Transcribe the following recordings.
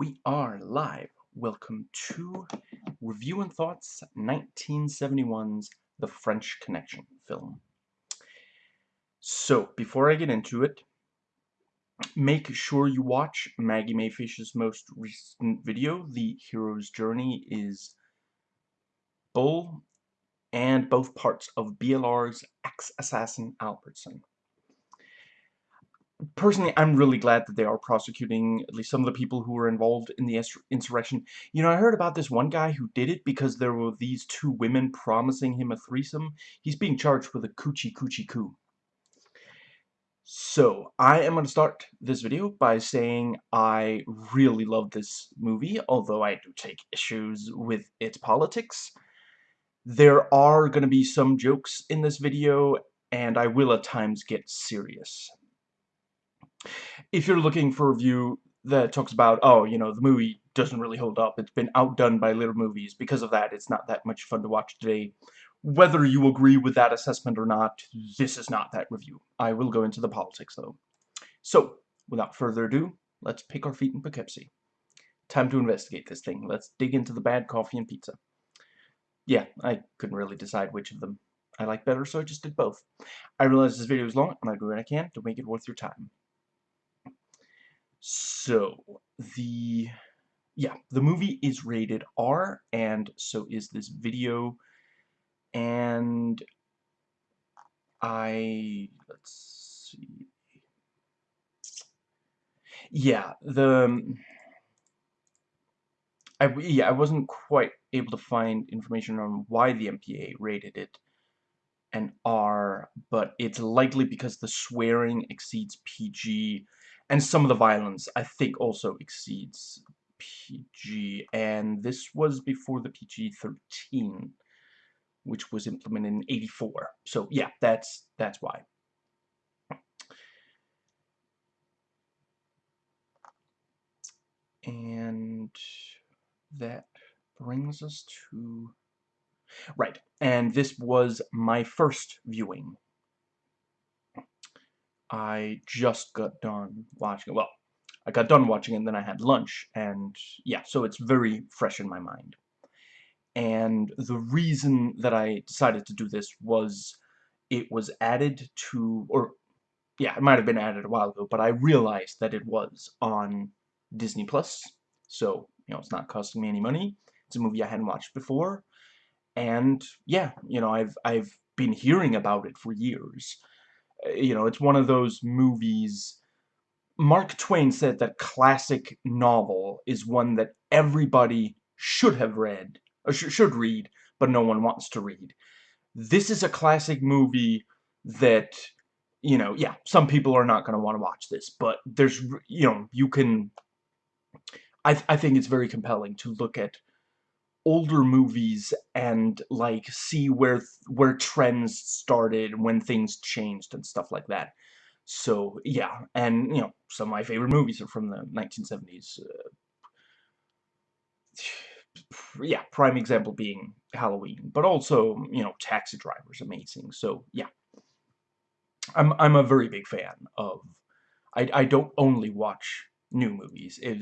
We are live. Welcome to Review and Thoughts 1971's The French Connection film. So, before I get into it, make sure you watch Maggie Mae Fish's most recent video, The Hero's Journey is Bull, and both parts of BLR's ex-assassin Albertson personally, I'm really glad that they are prosecuting at least some of the people who were involved in the insurrection. You know, I heard about this one guy who did it because there were these two women promising him a threesome. He's being charged with a coochie coochie coup. So, I am going to start this video by saying I really love this movie, although I do take issues with its politics. There are going to be some jokes in this video, and I will at times get serious if you're looking for a review that talks about, oh, you know, the movie doesn't really hold up, it's been outdone by later movies, because of that, it's not that much fun to watch today. Whether you agree with that assessment or not, this is not that review. I will go into the politics, though. So, without further ado, let's pick our feet in Poughkeepsie. Time to investigate this thing. Let's dig into the bad coffee and pizza. Yeah, I couldn't really decide which of them I like better, so I just did both. I realize this video is long, and I do what I can to make it worth your time. So, the, yeah, the movie is rated R, and so is this video, and I, let's see, yeah, the, um, I, yeah, I wasn't quite able to find information on why the MPA rated it an R, but it's likely because the swearing exceeds PG, and some of the violence, I think, also exceeds PG. And this was before the PG-13, which was implemented in 84. So, yeah, that's, that's why. And that brings us to... Right, and this was my first viewing I just got done watching it. Well, I got done watching it and then I had lunch. And yeah, so it's very fresh in my mind. And the reason that I decided to do this was it was added to, or yeah, it might have been added a while ago, but I realized that it was on Disney Plus. So, you know, it's not costing me any money. It's a movie I hadn't watched before. And yeah, you know, I've I've been hearing about it for years you know, it's one of those movies... Mark Twain said that classic novel is one that everybody should have read, or sh should read, but no one wants to read. This is a classic movie that, you know, yeah, some people are not going to want to watch this, but there's, you know, you can... I, th I think it's very compelling to look at older movies and like see where where trends started when things changed and stuff like that. So yeah and you know some of my favorite movies are from the 1970s uh, yeah prime example being Halloween but also you know Taxi Driver is amazing. So yeah. I'm I'm a very big fan of I I don't only watch new movies. It,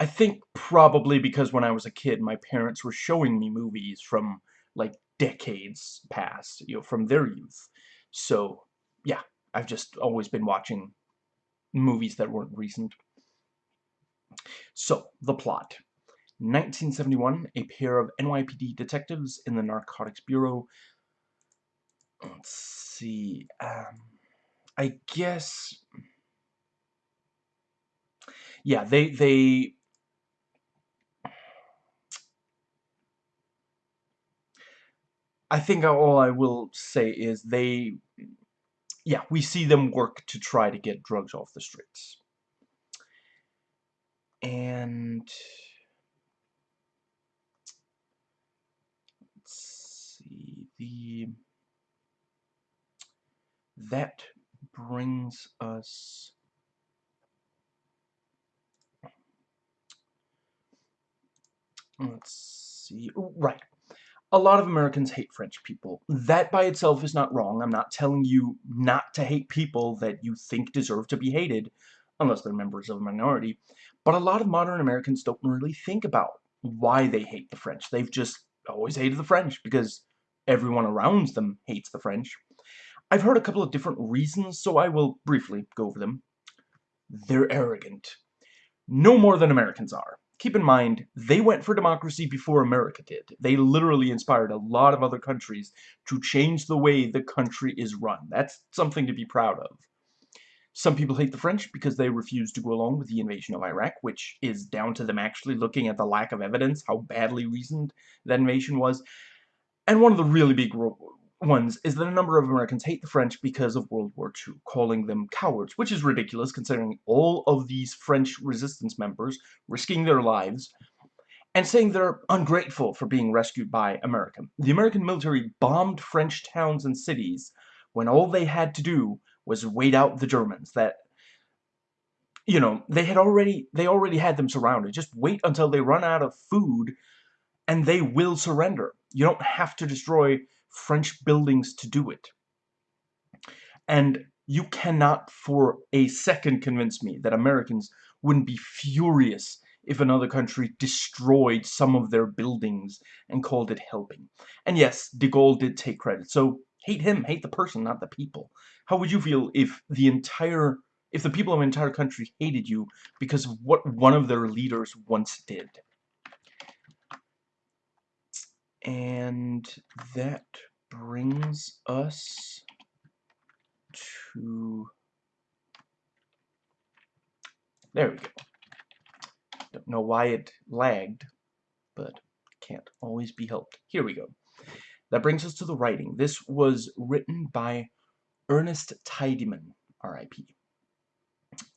I think probably because when I was a kid, my parents were showing me movies from, like, decades past, you know, from their youth. So, yeah, I've just always been watching movies that weren't recent. So, the plot. 1971, a pair of NYPD detectives in the Narcotics Bureau. Let's see. Um, I guess... Yeah, they, they I think all I will say is they, yeah, we see them work to try to get drugs off the streets. And let's see, the that brings us let's see, oh, right a lot of Americans hate French people. That by itself is not wrong. I'm not telling you not to hate people that you think deserve to be hated. unless they're members of a minority. But a lot of modern Americans don't really think about why they hate the French. They've just always hated the French because everyone around them hates the French. I've heard a couple of different reasons, so I will briefly go over them. They're arrogant. No more than Americans are. Keep in mind, they went for democracy before America did. They literally inspired a lot of other countries to change the way the country is run. That's something to be proud of. Some people hate the French because they refuse to go along with the invasion of Iraq, which is down to them actually looking at the lack of evidence, how badly reasoned that invasion was. And one of the really big ones is that a number of Americans hate the French because of World War II, calling them cowards, which is ridiculous considering all of these French resistance members risking their lives and saying they're ungrateful for being rescued by America. The American military bombed French towns and cities when all they had to do was wait out the Germans that you know they had already they already had them surrounded just wait until they run out of food and they will surrender you don't have to destroy French buildings to do it. And you cannot for a second convince me that Americans wouldn't be furious if another country destroyed some of their buildings and called it helping. And yes, de Gaulle did take credit, so hate him, hate the person, not the people. How would you feel if the entire, if the people of an entire country hated you because of what one of their leaders once did? And that brings us to... There we go. Don't know why it lagged, but can't always be helped. Here we go. That brings us to the writing. This was written by Ernest Tidyman, R.I.P.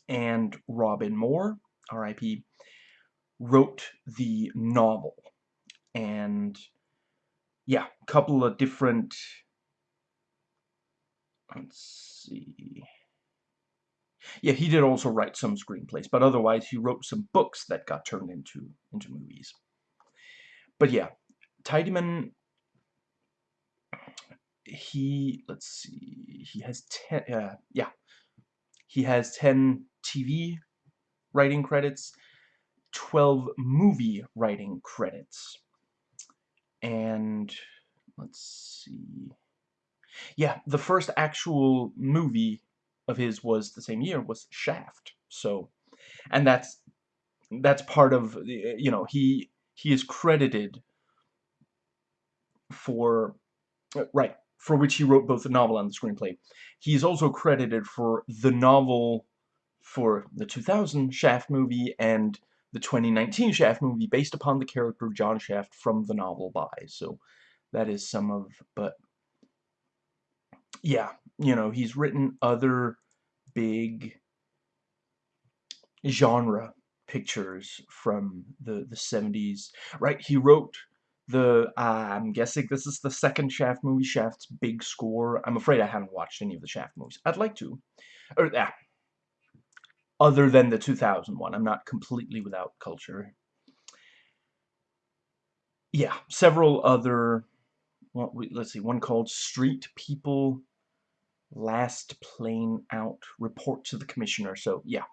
And Robin Moore, R.I.P., wrote the novel. And yeah, a couple of different, let's see, yeah, he did also write some screenplays, but otherwise he wrote some books that got turned into, into movies. But yeah, Tidyman, he, let's see, he has 10, uh, yeah, he has 10 TV writing credits, 12 movie writing credits and let's see. Yeah the first actual movie of his was the same year was Shaft. So and that's that's part of you know he he is credited for right for which he wrote both the novel and the screenplay. He's also credited for the novel for the 2000 Shaft movie and the 2019 Shaft movie based upon the character of John Shaft from the novel by. So that is some of, but yeah, you know, he's written other big genre pictures from the, the 70s, right? He wrote the, uh, I'm guessing this is the second Shaft movie, Shaft's big score. I'm afraid I haven't watched any of the Shaft movies. I'd like to. Or, ah, other than the 2001. I'm not completely without culture. Yeah, several other, well, let's see, one called Street People Last Plane Out Report to the Commissioner. So, yeah,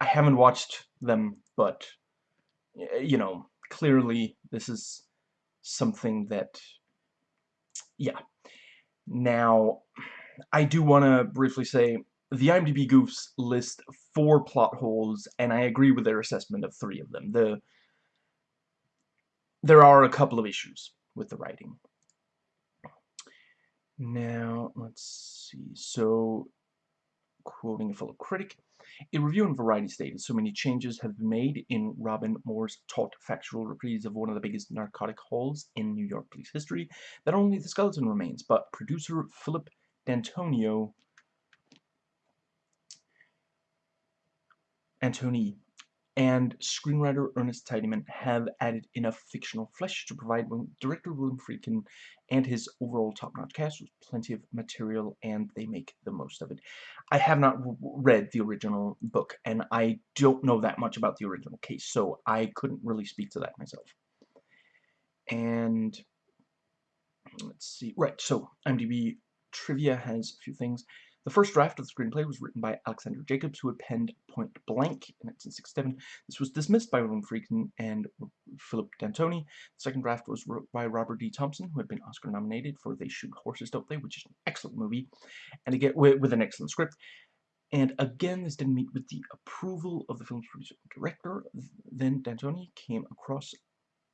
I haven't watched them, but, you know, clearly this is something that, yeah. Now, I do want to briefly say, the IMDb goofs list four plot holes, and I agree with their assessment of three of them. The There are a couple of issues with the writing. Now, let's see. So, quoting a fellow critic, a review on Variety stated, so many changes have been made in Robin Moore's taut factual reprise of one of the biggest narcotic hauls in New York police history that only the skeleton remains, but producer Philip D'Antonio Antoni and screenwriter Ernest Tidyman have added enough fictional flesh to provide director William Friedkin and his overall top-notch cast with plenty of material, and they make the most of it. I have not read the original book, and I don't know that much about the original case, so I couldn't really speak to that myself. And let's see, right, so IMDb trivia has a few things. The first draft of the screenplay was written by Alexander Jacobs, who had penned Point Blank in 1967. This was dismissed by William Friedkin and Philip D'Antoni. The second draft was by Robert D. Thompson, who had been Oscar nominated for They Shoot Horses, Don't They?, which is an excellent movie, and again with an excellent script. And again, this didn't meet with the approval of the film's producer and director. Then D'Antoni came across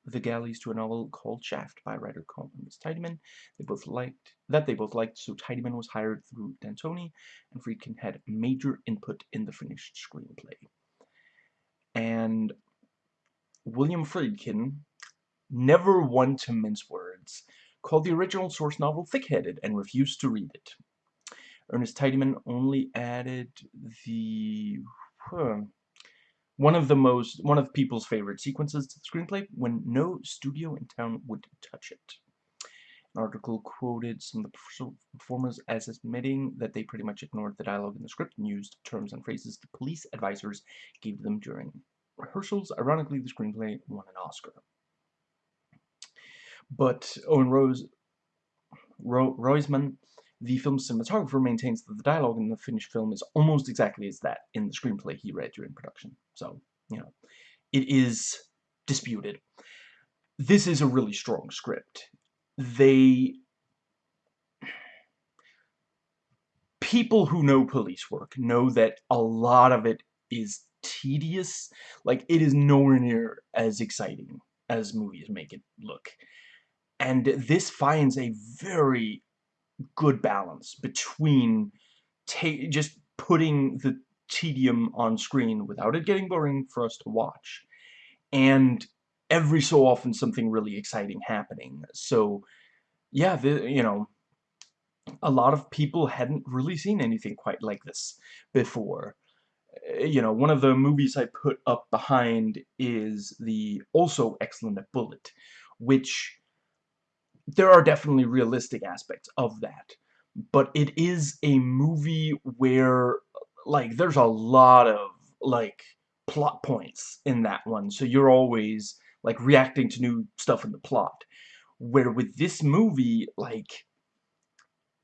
the galleys to a novel called Shaft by writer Columbus Tidyman. They both liked that they both liked, so Tidyman was hired through D'Antoni, and Friedkin had major input in the finished screenplay. And William Friedkin, never one to mince words, called the original source novel thick-headed and refused to read it. Ernest Tidyman only added the huh, one of the most one of people's favorite sequences to the screenplay when no studio in town would touch it. An article quoted some of the performers as admitting that they pretty much ignored the dialogue in the script and used terms and phrases the police advisors gave them during rehearsals. Ironically, the screenplay won an Oscar. But Owen Rose Ro Roizman the film's cinematographer maintains that the dialogue in the finished film is almost exactly as that in the screenplay he read during production. So, you know, it is disputed. This is a really strong script. They... People who know police work know that a lot of it is tedious. Like, it is nowhere near as exciting as movies make it look. And this finds a very good balance between just putting the tedium on screen without it getting boring for us to watch and every so often something really exciting happening. So yeah the, you know a lot of people hadn't really seen anything quite like this before. Eh, you know one of the movies I put up behind is the also excellent Bullitt which there are definitely realistic aspects of that. But it is a movie where, like, there's a lot of, like, plot points in that one. So you're always, like, reacting to new stuff in the plot. Where with this movie, like,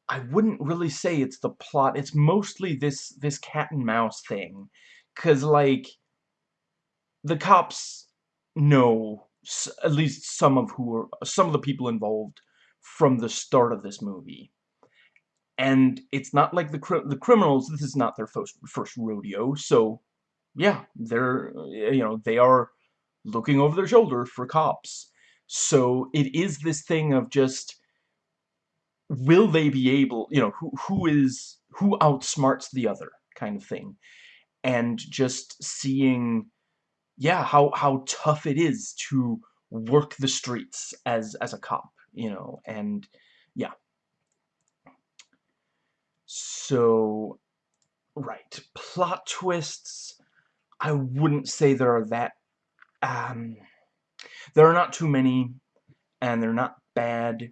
I wouldn't really say it's the plot. It's mostly this, this cat and mouse thing. Because, like, the cops know at least some of who are some of the people involved from the start of this movie. And it's not like the the criminals. This is not their first first rodeo. So, yeah, they're eh, you know they are looking over their shoulder for cops. So it is this thing of just will they be able you know who who is who outsmarts the other kind of thing, and just seeing yeah, how, how tough it is to work the streets as, as a cop, you know, and yeah. So, right, plot twists, I wouldn't say there are that, um, there are not too many, and they're not bad.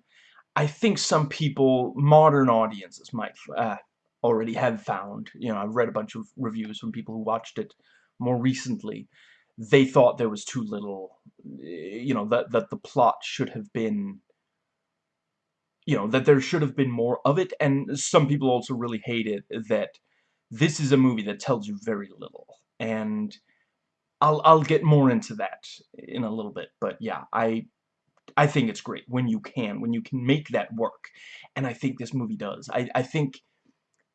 I think some people, modern audiences might uh, already have found, you know, I've read a bunch of reviews from people who watched it more recently, they thought there was too little, you know, that, that the plot should have been, you know, that there should have been more of it, and some people also really hate it that this is a movie that tells you very little, and I'll, I'll get more into that in a little bit, but yeah, I, I think it's great when you can, when you can make that work, and I think this movie does. I, I think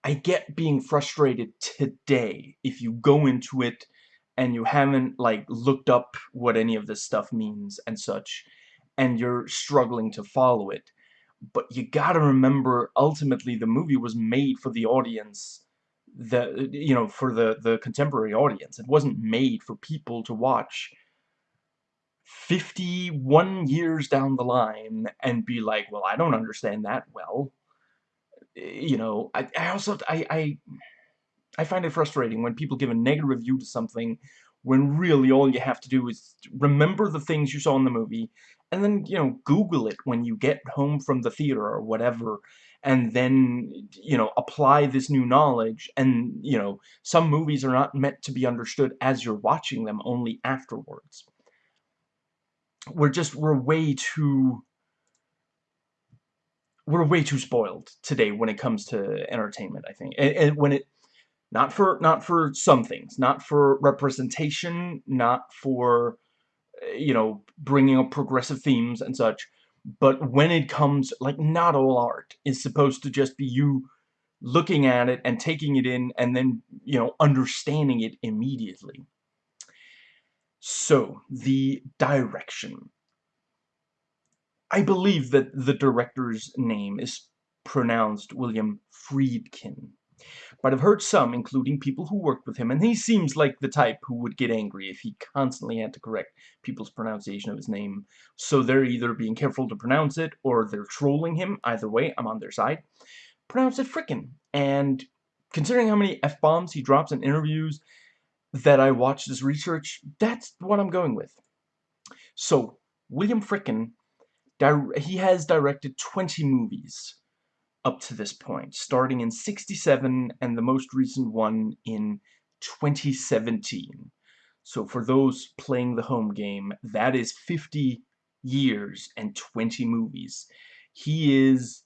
I get being frustrated today if you go into it and you haven't like looked up what any of this stuff means and such and you're struggling to follow it but you gotta remember ultimately the movie was made for the audience the you know for the the contemporary audience. It wasn't made for people to watch 51 years down the line and be like well I don't understand that well. Eh, you know I, I also I, I I find it frustrating when people give a negative review to something when really all you have to do is remember the things you saw in the movie and then, you know, Google it when you get home from the theater or whatever and then, you know, apply this new knowledge and, you know, some movies are not meant to be understood as you're watching them, only afterwards. We're just, we're way too we're way too spoiled today when it comes to entertainment, I think. And, and when it not for not for some things, not for representation, not for eh, you know, bringing up progressive themes and such, but when it comes like not all art is supposed to just be you looking at it and taking it in and then, you know, understanding it immediately. So, the direction. I believe that the director's name is pronounced William Friedkin. But I've heard some, including people who worked with him, and he seems like the type who would get angry if he constantly had to correct people's pronunciation of his name. So they're either being careful to pronounce it, or they're trolling him. Either way, I'm on their side. Pronounce it frickin'. And considering how many F-bombs he drops in interviews that I watched his research, that's what I'm going with. So, William Fricken he has directed 20 movies up to this point, starting in 67 and the most recent one in 2017. So for those playing the home game, that is 50 years and 20 movies. He is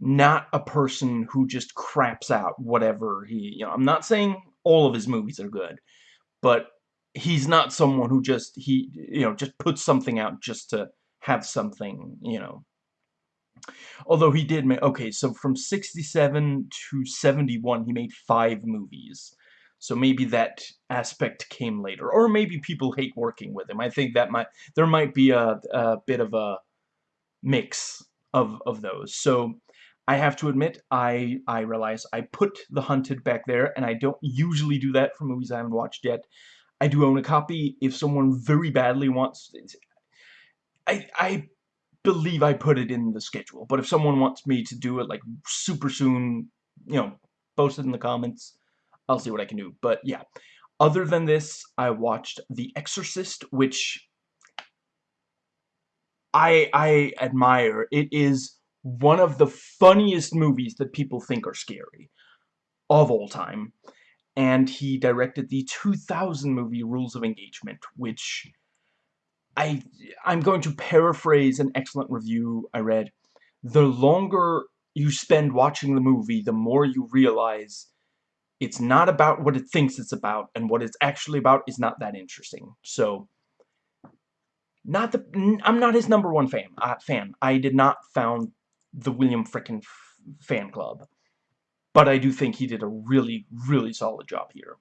not a person who just craps out whatever he, you know, I'm not saying all of his movies are good, but he's not someone who just, he, you know, just puts something out just to have something, you know. Although he did make, okay, so from 67 to 71, he made five movies. So maybe that aspect came later. Or maybe people hate working with him. I think that might, there might be a, a bit of a mix of, of those. So I have to admit, I, I realize I put The Hunted back there, and I don't usually do that for movies I haven't watched yet. I do own a copy. If someone very badly wants... I, I believe I put it in the schedule. But if someone wants me to do it like super soon, you know, post it in the comments. I'll see what I can do. But yeah, other than this, I watched The Exorcist, which I I admire. It is one of the funniest movies that people think are scary of all time. And he directed the 2000 movie Rules of Engagement, which I, I'm going to paraphrase an excellent review I read. The longer you spend watching the movie, the more you realize it's not about what it thinks it's about, and what it's actually about is not that interesting. So, not the I'm not his number one fan. Uh, fan. I did not found the William Fricken fan club, but I do think he did a really, really solid job here.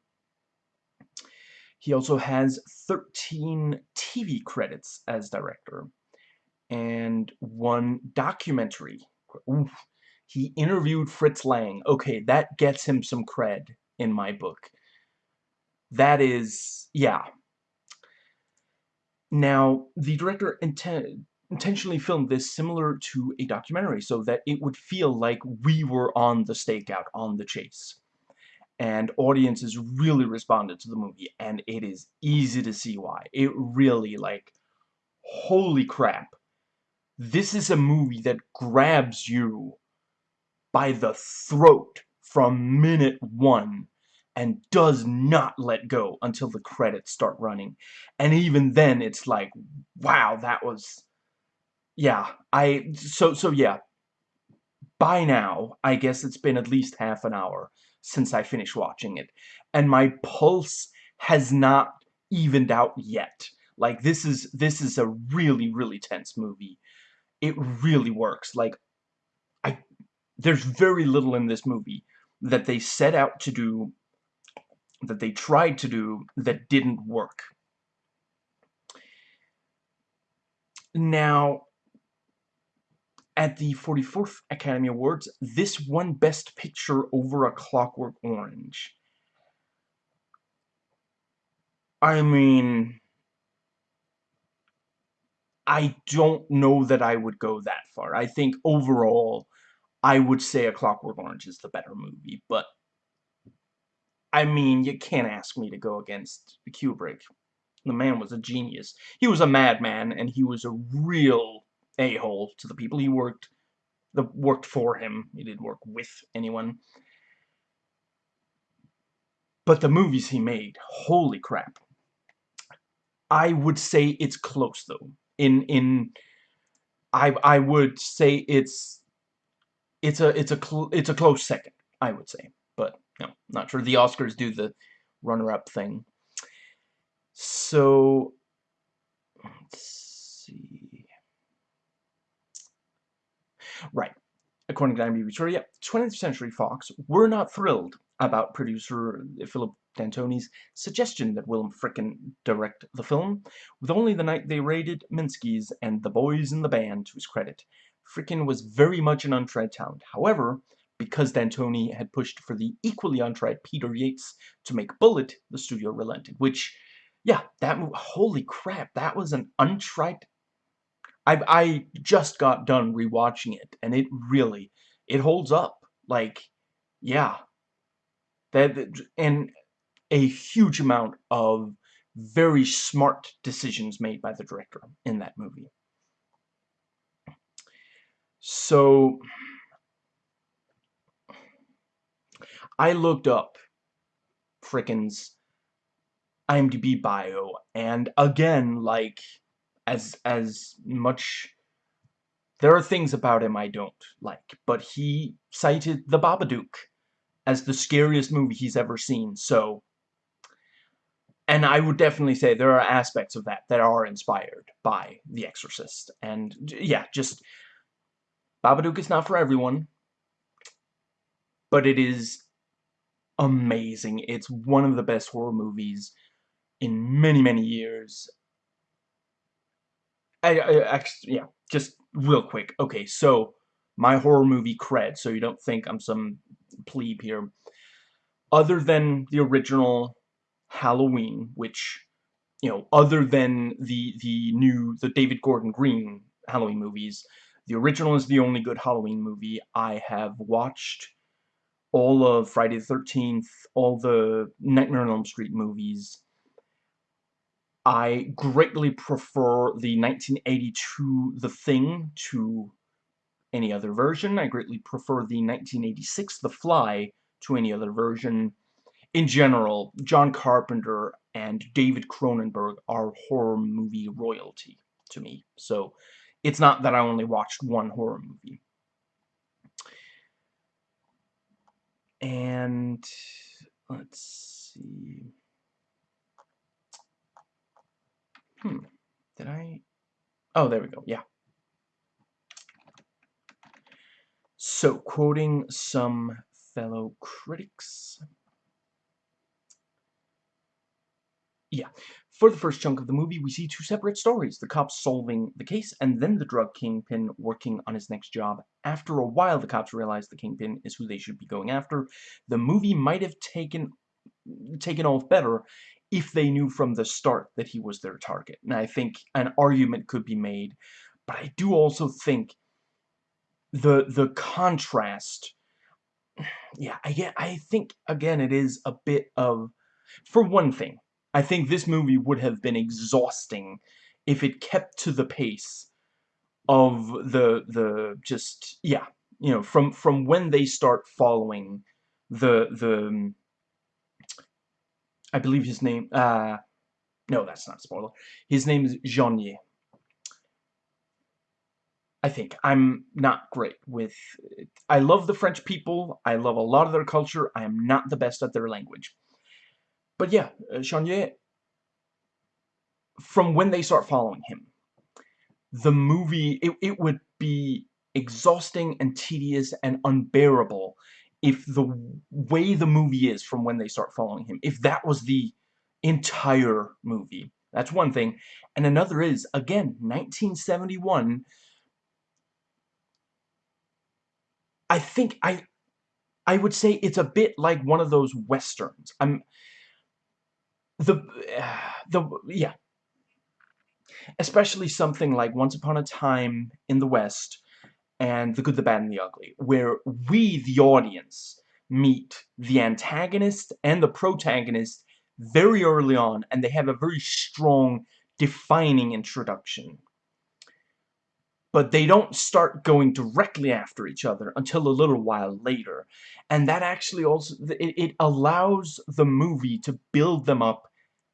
He also has 13 TV credits as director and one documentary. Oof. He interviewed Fritz Lang. Okay, that gets him some cred in my book. That is, yeah. Now, the director inten intentionally filmed this similar to a documentary so that it would feel like we were on the stakeout, on the chase and audiences really responded to the movie and it is easy to see why. It really like holy crap. This is a movie that grabs you by the throat from minute one and does not let go until the credits start running. And even then it's like wow that was yeah I so so yeah. By now I guess it's been at least half an hour since I finished watching it. And my pulse has not evened out yet. Like, this is, this is a really, really tense movie. It really works. Like, I, there's very little in this movie that they set out to do, that they tried to do, that didn't work. Now, at the 44th Academy Awards, this won Best Picture over A Clockwork Orange. I mean... I don't know that I would go that far. I think overall, I would say A Clockwork Orange is the better movie, but... I mean, you can't ask me to go against Kubrick. The man was a genius. He was a madman, and he was a real a-hole to the people he worked that worked for him. He didn't work with anyone. But the movies he made, holy crap. I would say it's close though. In in I I would say it's it's a it's a it's a close second, I would say. But know, not sure the Oscars do the runner-up thing. So let's see. Right. According to IMDb Trivia, 20th Century Fox were not thrilled about producer Philip D'Antoni's suggestion that Willem Fricken direct the film, with only the night they raided Minsky's and the boys in the band to his credit. Fricken was very much an untried talent. However, because D'Antoni had pushed for the equally untried Peter Yates to make Bullitt, the studio relented, which, yeah, that holy crap, that was an untried... I, I just got done rewatching it, and it really, it holds up. Like, yeah. That, and a huge amount of very smart decisions made by the director in that movie. So, I looked up frickin's IMDb bio, and again, like, as, as much... There are things about him I don't like, but he cited The Babadook as the scariest movie he's ever seen, so and I would definitely say there are aspects of that that are inspired by The Exorcist. And, yeah, just... Babadook is not for everyone. But it is amazing. It's one of the best horror movies in many, many years. I, I yeah, just real quick. Okay, so, my horror movie cred, so you don't think I'm some plebe here. Other than the original Halloween, which, you know, other than the, the new, the David Gordon Green Halloween movies, the original is the only good Halloween movie. I have watched all of Friday the 13th, all the Nightmare on Elm Street movies. I greatly prefer the 1982 The Thing to any other version. I greatly prefer the 1986 The Fly to any other version in general, John Carpenter and David Cronenberg are horror movie royalty to me. So it's not that I only watched one horror movie. And let's see. Hmm. Did I? Oh, there we go. Yeah. So, quoting some fellow critics. Yeah. For the first chunk of the movie, we see two separate stories. The cops solving the case, and then the drug kingpin working on his next job. After a while, the cops realize the kingpin is who they should be going after. The movie might have taken taken off better if they knew from the start that he was their target. And I think an argument could be made. But I do also think the the contrast yeah, I get I think again it is a bit of for one thing, I think this movie would have been exhausting if it kept to the pace of the the just yeah you know from from when they start following the the I believe his name uh no that's not spoiler. His name is Jeanier I think. I'm not great with I love the French people. I love a lot of their culture. I am not the best at their language. But yeah, uh, Jeanier, from when they start following him, the movie, it, it would be exhausting and tedious and unbearable if the way the movie is from when they start following him, if that was the entire movie. That's one thing. And another is, again, 1971, I think I I would say it's a bit like one of those westerns. I'm the the yeah especially something like Once Upon a Time in the West and The Good, the Bad, and the Ugly, where we, the audience, meet the antagonist and the protagonist very early on, and they have a very strong, defining introduction. But they don't start going directly after each other until a little while later. And that actually also, it, allows the movie to build them up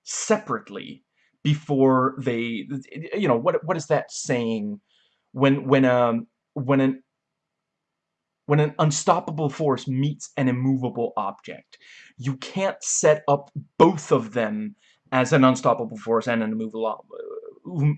separately before they you know what what is that saying when when um when an when an unstoppable force meets an immovable object. You can't set up both of them as an unstoppable force and an immovable,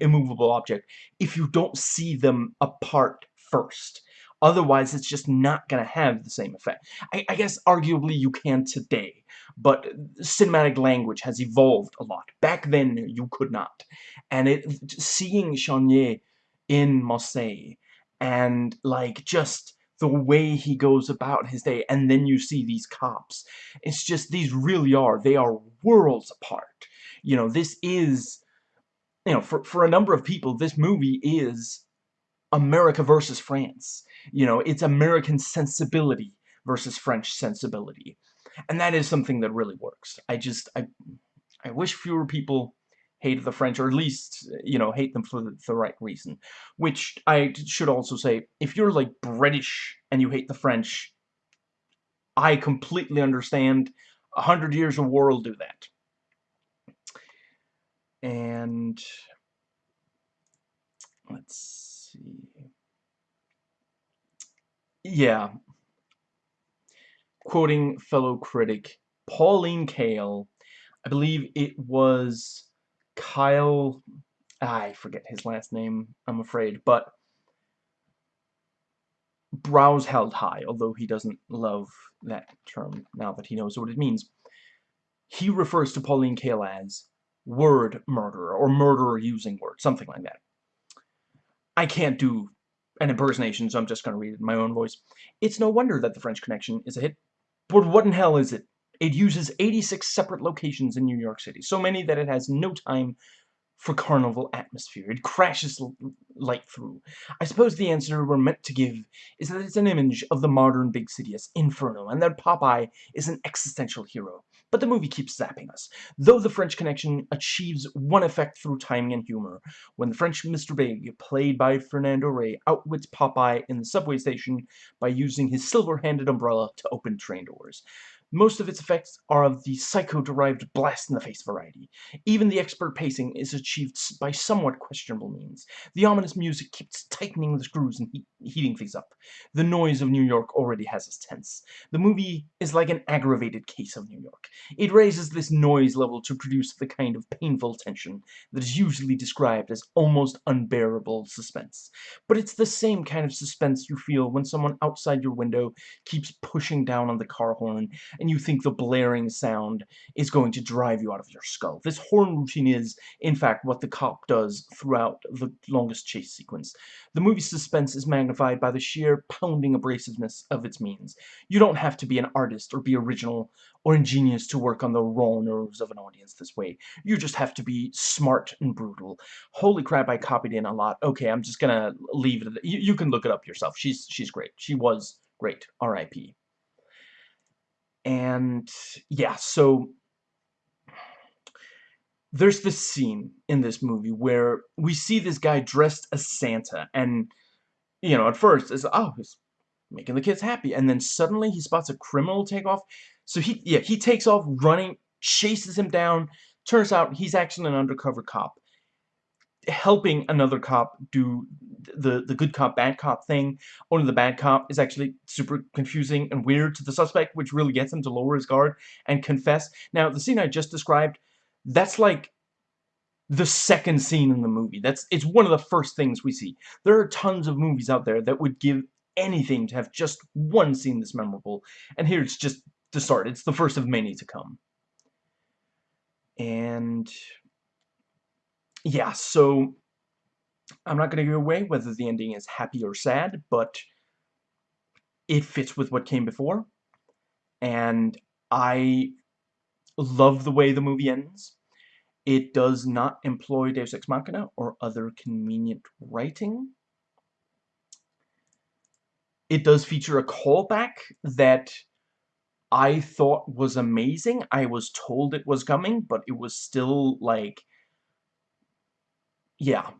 immovable object if you don't see them apart first. Otherwise, it's just not going to have the same effect. I, I, guess, arguably, you can today, but cinematic language has evolved a lot. Back then, you could not. And it seeing Chenier in Marseille, and, like, just the way he goes about his day, and then you see these cops. It's just, these really are, they are worlds apart. You know, this is, you know, for, for a number of people, this movie is America versus France. You know, it's American sensibility versus French sensibility. And that is something that really works. I just, I, I wish fewer people hated the French, or at least, you know, hate them for the, the, right reason. Which I should also say, if you're like British and you hate the French, I completely understand. A hundred years of war will do that. And let's see. Yeah. Quoting fellow critic Pauline Kael, I believe it was Kyle, I forget his last name, I'm afraid, but brows held high, although he doesn't love that term now that he knows what it means. He refers to Pauline Kael as word murderer, or murderer using words, something like that. I can't do an impersonation, so I'm just going to read it in my own voice. It's no wonder that The French Connection is a hit. But what in hell is it? It uses 86 separate locations in New York City, so many that it has no time for carnival atmosphere. It crashes light through. I suppose the answer we're meant to give is that it's an image of the modern big city as Inferno, and that Popeye is an existential hero. But the movie keeps zapping us. Though The French Connection achieves one effect through timing and humor, when the French Mr. Big, played by Fernando Rey, outwits Popeye in the subway station by using his silver-handed umbrella to open train doors. Most of its effects are of the psycho-derived blast-in-the-face variety. Even the expert pacing is achieved by somewhat questionable means. The ominous music keeps tightening the screws and he heating things up. The noise of New York already has us tense. The movie is like an aggravated case of New York. It raises this noise level to produce the kind of painful tension that is usually described as almost unbearable suspense. But it's the same kind of suspense you feel when someone outside your window keeps pushing down on the car horn and you think the blaring sound is going to drive you out of your skull. This horn routine is, in fact, what the cop does throughout the longest chase sequence. The movie's suspense is magnified by the sheer pounding abrasiveness of its means. You don't have to be an artist or be original or ingenious to work on the raw nerves of an audience this way. You just have to be smart and brutal. Holy crap, I copied in a lot. Okay, I'm just gonna leave it. You, you can look it up yourself. She's she's great. She was great. R.I.P. And yeah, so there's this scene in this movie where we see this guy dressed as Santa and you know at first it's oh he's making the kids happy and then suddenly he spots a criminal take off so he yeah he takes off running chases him down. Turns out he's actually an undercover cop helping another cop do the the good cop bad cop thing only the bad cop is actually super confusing and weird to the suspect which really gets him to lower his guard and confess. Now the scene I just described that's like the second scene in the movie. That's it's one of the first things we see. There are tons of movies out there that would give anything to have just one scene that's memorable. And here it's just the start. It's the first of many to come. And yeah, so I'm not going to give away whether the ending is happy or sad, but it fits with what came before. And I love the way the movie ends. It does not employ Deus Ex Machina or other convenient writing. It does feature a callback that I thought was amazing. I was told it was coming, but it was still, like, yeah.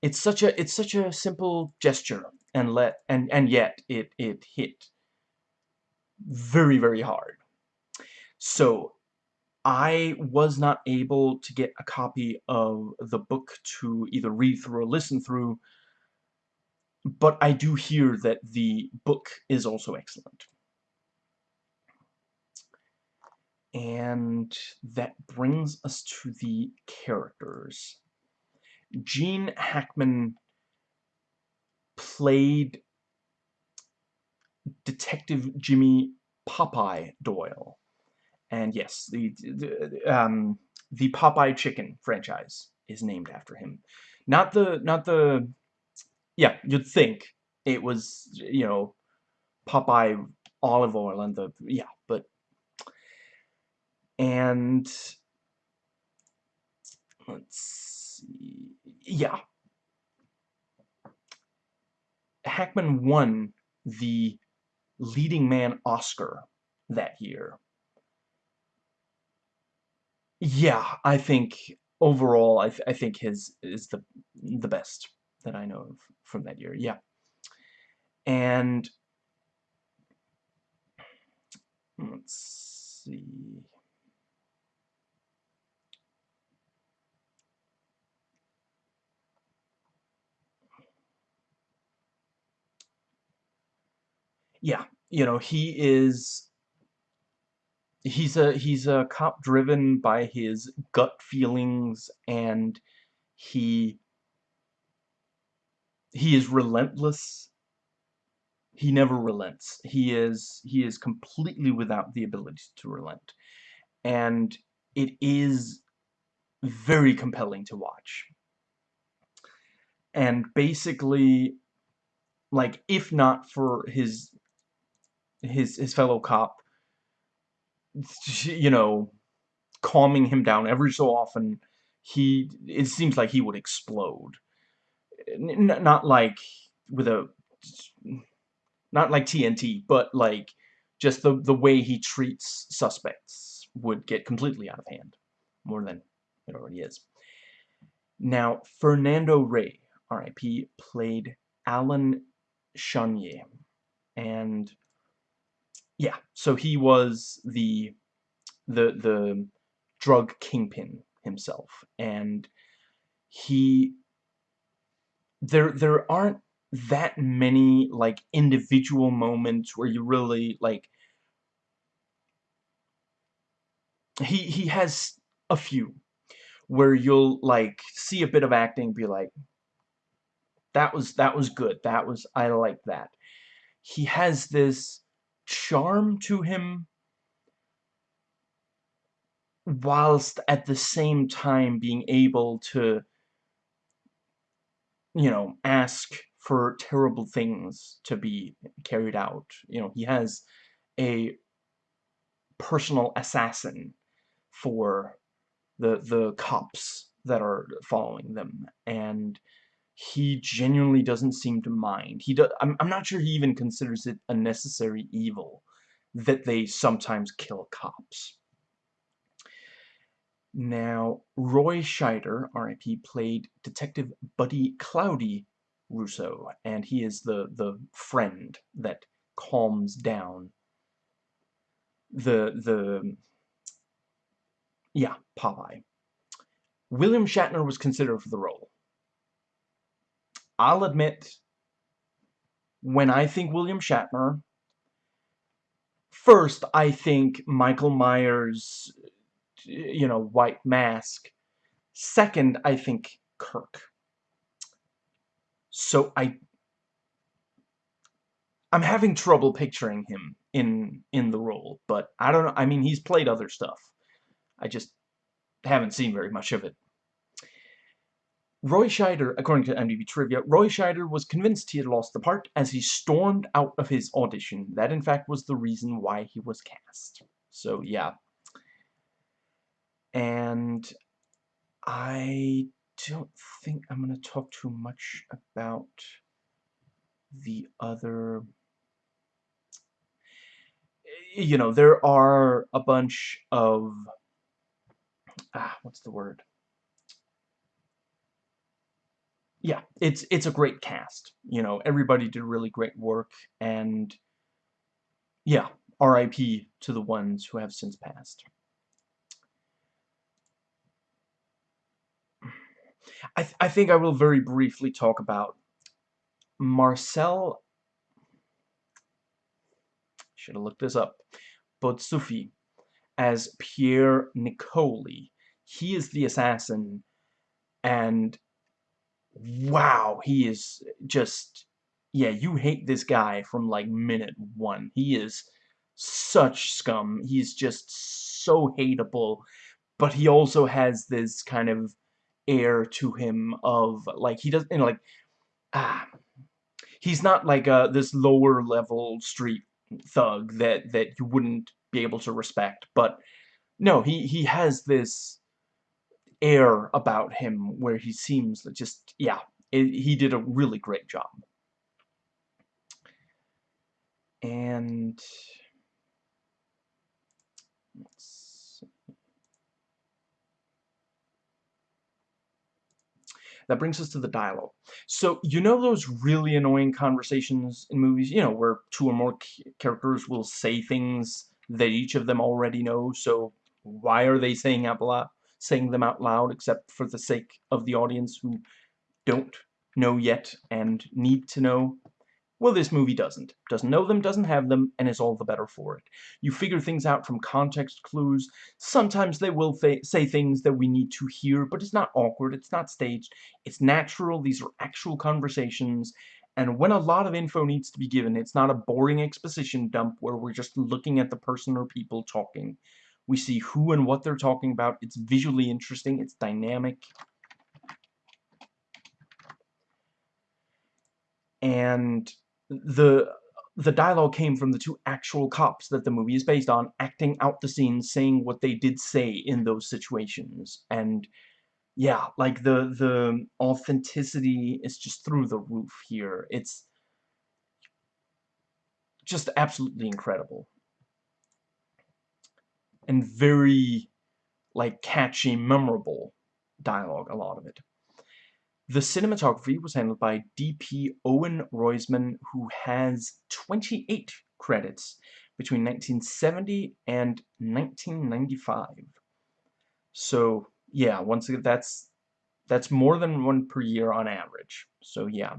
It's such a it's such a simple gesture and let and and yet it it hit very very hard. So I was not able to get a copy of the book to either read through or listen through but I do hear that the book is also excellent. And that brings us to the characters. Gene Hackman played Detective Jimmy Popeye Doyle. And yes, the, the, um, the Popeye Chicken franchise is named after him. Not the, not the, yeah, you'd think it was, you know, Popeye olive oil and the, yeah, but, and, let's see, yeah. Hackman won the leading man Oscar that year. Yeah, I think overall, I, th I think his is the the best that I know of from that year. Yeah, and let's see. Yeah, you know, he is he's a he's a cop driven by his gut feelings and he he is relentless. He never relents. He is he is completely without the ability to relent. And it is very compelling to watch. And basically like if not for his his his fellow cop you know, calming him down every so often, he, it seems like he would explode. N not like with a, not like TNT, but like just the, the way he treats suspects would get completely out of hand, more than it already is. Now, Fernando Rey, R.I.P., played Alain Charnier, and yeah, so he was the the the drug kingpin himself, and he there there aren't that many like individual moments where you really like he he has a few where you'll like see a bit of acting be like that was that was good. That was I like that. He has this charm to him whilst at the same time being able to you know ask for terrible things to be carried out. You know he has a personal assassin for the the cops that are following them. And he genuinely doesn't seem to mind. He do, I'm, I'm not sure he even considers it a necessary evil that they sometimes kill cops. Now, Roy Scheider, R.I.P., played Detective Buddy Cloudy Russo, and he is the, the friend that calms down the, the, yeah, Popeye. William Shatner was considered for the role. I'll admit, when I think William Shatner, first I think Michael Myers, you know, white mask. Second, I think Kirk. So I I'm having trouble picturing him in in the role, but I don't know. I mean, he's played other stuff. I just haven't seen very much of it. Roy Scheider, according to IMDb Trivia, Roy Scheider was convinced he had lost the part as he stormed out of his audition. That, in fact, was the reason why he was cast. So, yeah. And I don't think I'm going to talk too much about the other... You know, there are a bunch of... Ah, what's the word? Yeah, it's it's a great cast. You know, everybody did really great work, and yeah, R.I.P. to the ones who have since passed. I th I think I will very briefly talk about Marcel should have looked this up Bozzuffi as Pierre Nicoli. He is the assassin and wow, he is just yeah, you hate this guy from like minute one. He is such scum. He's just so hateable, but he also has this kind of air to him of like he doesn't you know, like ah he's not like uh this lower level street thug that that you wouldn't be able to respect but no he he has this air about him where he seems just yeah it, he did a really great job. And that brings us to the dialogue. So, you know those really annoying conversations in movies, you know, where two or more characters will say things that each of them already know, so why are they saying loud, saying them out loud except for the sake of the audience who don't know yet and need to know? Well, this movie doesn't. Doesn't know them, doesn't have them, and is all the better for it. You figure things out from context clues. Sometimes they will say things that we need to hear, but it's not awkward, it's not staged, it's natural, these are actual conversations, and when a lot of info needs to be given, it's not a boring exposition dump where we're just looking at the person or people talking. We see who and what they're talking about, it's visually interesting, it's dynamic, and the the dialogue came from the two actual cops that the movie is based on acting out the scenes saying what they did say in those situations. And yeah like the the authenticity is just through the roof here. It's just absolutely incredible and very like catchy memorable dialogue a lot of it the cinematography was handled by D.P. Owen Roizman, who has 28 credits between 1970 and 1995. So, yeah, once again, that's that's more than one per year on average. So, yeah.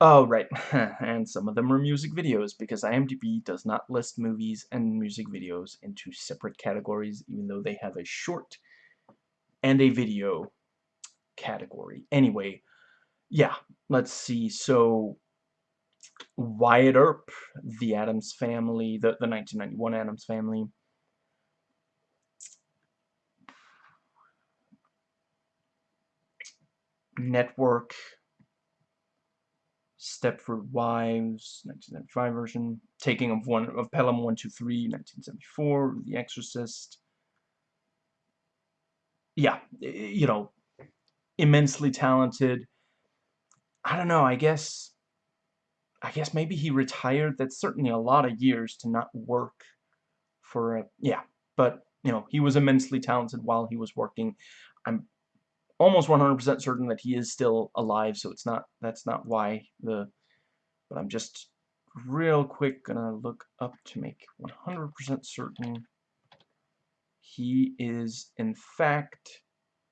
Oh, right, and some of them are music videos, because IMDb does not list movies and music videos into separate categories, even though they have a short and a video category. Anyway, yeah, let's see. So, Wyatt Earp, the Addams Family, the, the 1991 Addams Family. Network, Stepford Wives, 1995 version, Taking of one of Pelham 123, 1974, The Exorcist. Yeah, you know, immensely talented. I don't know, I guess I guess maybe he retired. That's certainly a lot of years to not work for a yeah, but you know, he was immensely talented while he was working. I'm almost 100% certain that he is still alive, so it's not that's not why the but I'm just real quick gonna look up to make 100% certain he is in fact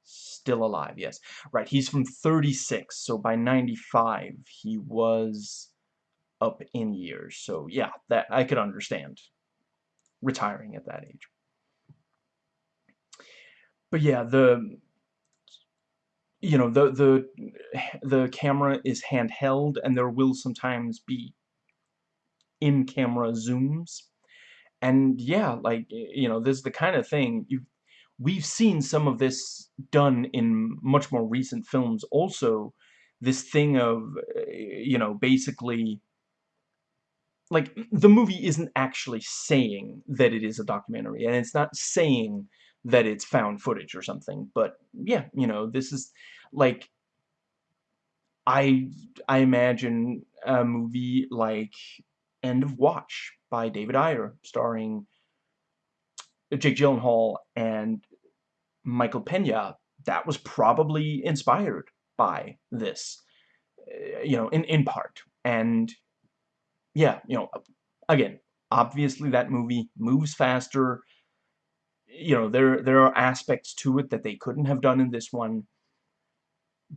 Still alive, yes. Right, he's from 36, so by 95 he was up in years. So yeah, that I could understand retiring at that age. But yeah, the you know, the the the camera is handheld and there will sometimes be in-camera zooms. And yeah, like you know, this is the kind of thing you we've seen some of this done in much more recent films also this thing of you know basically like the movie isn't actually saying that it is a documentary and it's not saying that it's found footage or something but yeah you know this is like I I imagine a movie like End of Watch by David Ayer starring Jake Gyllenhaal and Michael Pena, that was probably inspired by this, uh, you know, in, in part. And, yeah, you know, again, obviously that movie moves faster. You know, there, there are aspects to it that they couldn't have done in this one.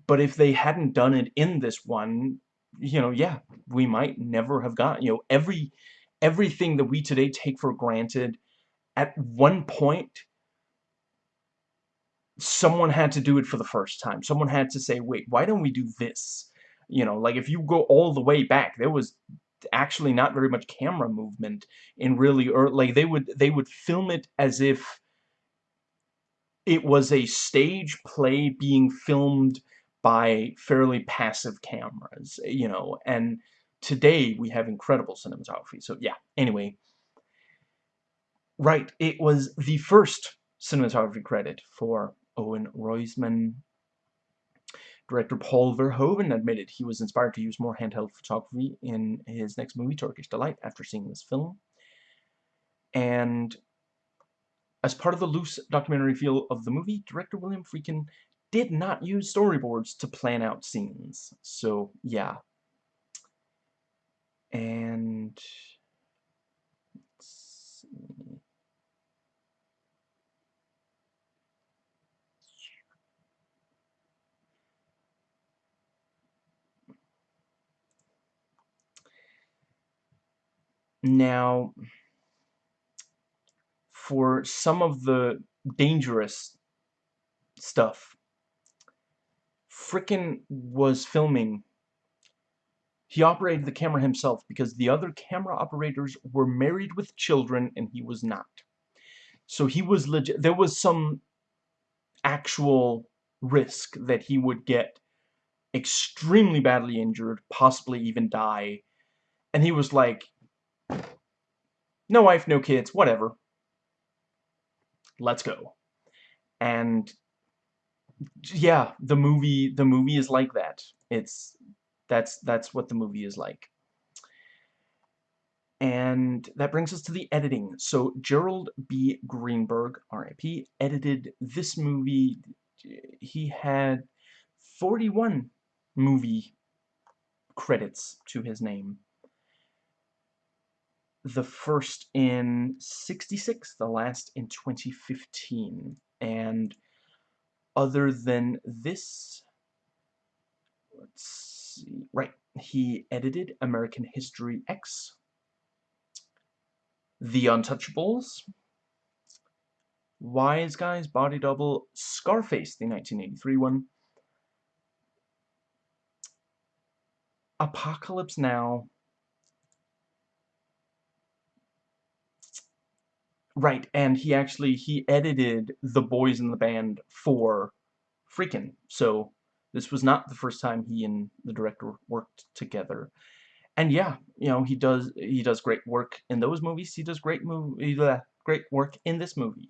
but if they hadn't done it in this one, you know, yeah, we might never have gotten, you know, every everything that we today take for granted at one point someone had to do it for the first time. Someone had to say, "Wait, why don't we do this?" You know, like if you go all the way back, there was actually not very much camera movement in really early like they would they would film it as if it was a stage play being filmed by fairly passive cameras, you know, and today we have incredible cinematography. So yeah, anyway. Right, it was the first cinematography credit for Owen Roizman. Director Paul Verhoeven admitted he was inspired to use more handheld photography in his next movie, Turkish Delight, after seeing this film. And as part of the loose documentary feel of the movie, director William Friedkin did not use storyboards to plan out scenes. So, yeah. And... Now, for some of the dangerous stuff. Friedkin was filming. He operated the camera himself because the other camera operators were married with children and he was not. So he was legit. There was some actual risk that he would get extremely badly injured, possibly even die. And he was like, no wife, no kids, whatever let's go. And yeah, the movie the movie is like that. It's that's that's what the movie is like. And that brings us to the editing. So Gerald B. Greenberg, RIP, edited this movie. He had 41 movie credits to his name the first in 66, the last in 2015. And other than this, let's see, right, he edited American History X, The Untouchables, Wise Guys, Body Double, Scarface, the 1983 one, Apocalypse Now, Right, and he actually, he edited The Boys in the Band for Friedkin, so this was not the first time he and the director worked together. And yeah, you know, he does he does great work in those movies. He does great movie great work in this movie.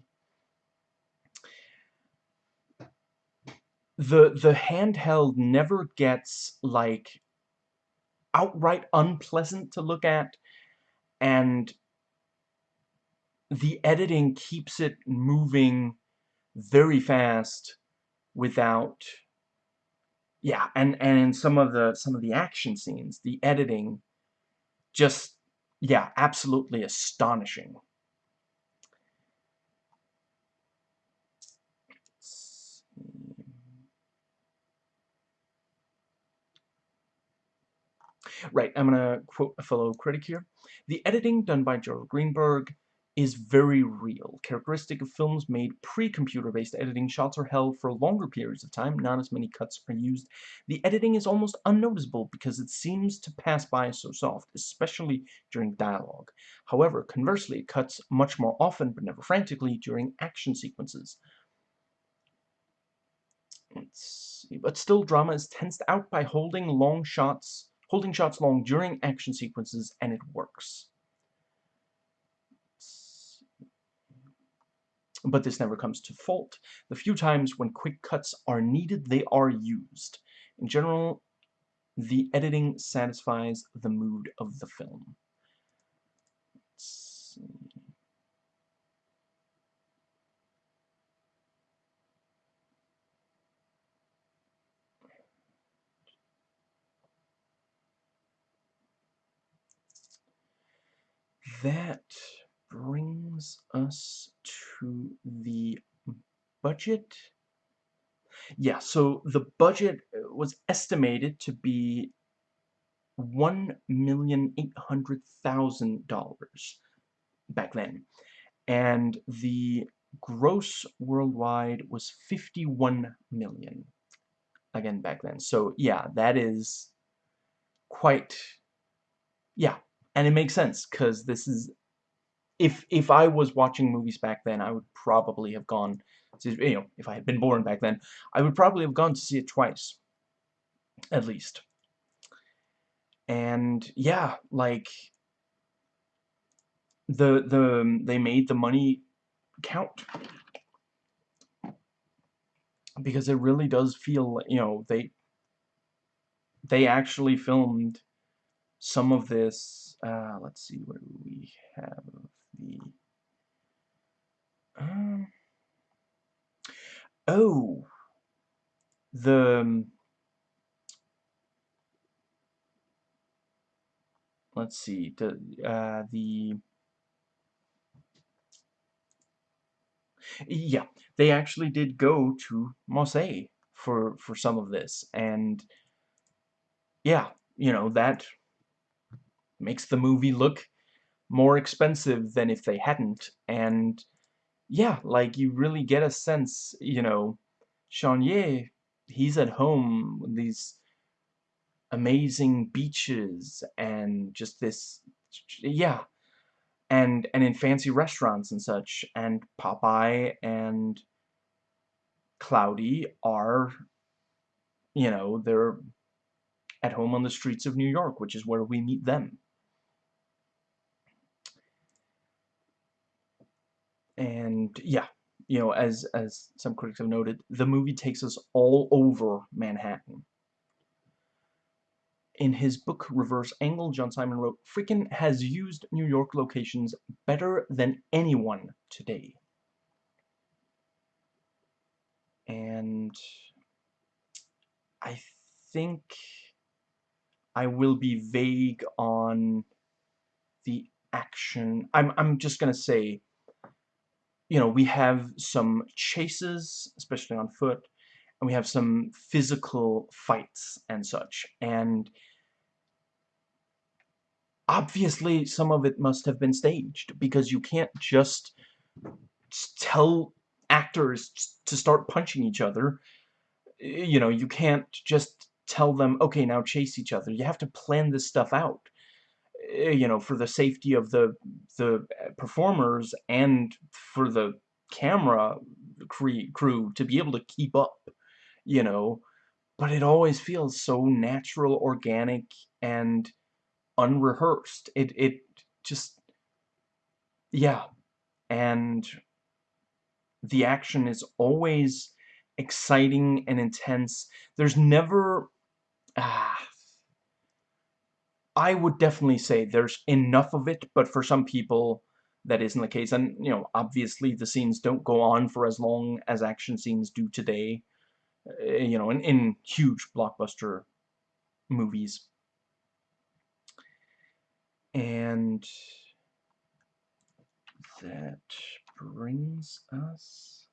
The the handheld never gets like outright unpleasant to look at and the editing keeps it moving very fast without yeah and and in some of the some of the action scenes the editing just yeah absolutely astonishing Right, I'm going to quote a fellow critic here. The editing done by Gerald Greenberg is very real. Characteristic of films made pre-computer-based editing, shots are held for longer periods of time, not as many cuts are used. The editing is almost unnoticeable because it seems to pass by so soft, especially during dialogue. However, conversely, it cuts much more often, but never frantically, during action sequences. But still, drama is tensed out by holding long shots, holding shots long during action sequences, and it works. But this never comes to fault. The few times when quick cuts are needed, they are used. In general, the editing satisfies the mood of the film. That brings us to the budget. Yeah, so the budget uh, was estimated to be $1,800,000 back then. And the gross worldwide was 51 million again back then. So yeah, that is quite yeah, and it makes sense cuz this is if if I was watching movies back then, I would probably have gone to, you know, if I had been born back then, I would probably have gone to see it twice at least. And yeah, like the the they made the money count because it really does feel you know they they actually filmed some of this uh, let's see what we have the um, oh the um, let's see the uh, the yeah they actually did go to Marseille for for some of this. And yeah you know that makes the movie look more expensive than if they hadn't. And yeah like you really get a sense you know Ye, he's at home with these amazing beaches and just this yeah and and in fancy restaurants and such. And Popeye and Cloudy are you know they're at home on the streets of New York which is where we meet them and yeah you know as as some critics have noted the movie takes us all over Manhattan in his book Reverse Angle, John Simon wrote, Friedkin has used New York locations better than anyone today. And I think I will be vague on the action. I'm, I'm just going to say, you know, we have some chases, especially on foot, and we have some physical fights and such. And obviously some of it must have been staged because you can't just tell actors to start punching each other. You know, you can't just tell them, okay, now chase each other. You have to plan this stuff out you know, for the safety of the the performers and for the camera crew to be able to keep up you know, but it always feels so natural, organic, and unrehearsed. It, it just, yeah, and the action is always exciting and intense. There's never, ah, I would definitely say there's enough of it, but for some people, that isn't the case. And, you know, obviously the scenes don't go on for as long as action scenes do today. Uh, you know, in, in huge blockbuster movies. And that brings us...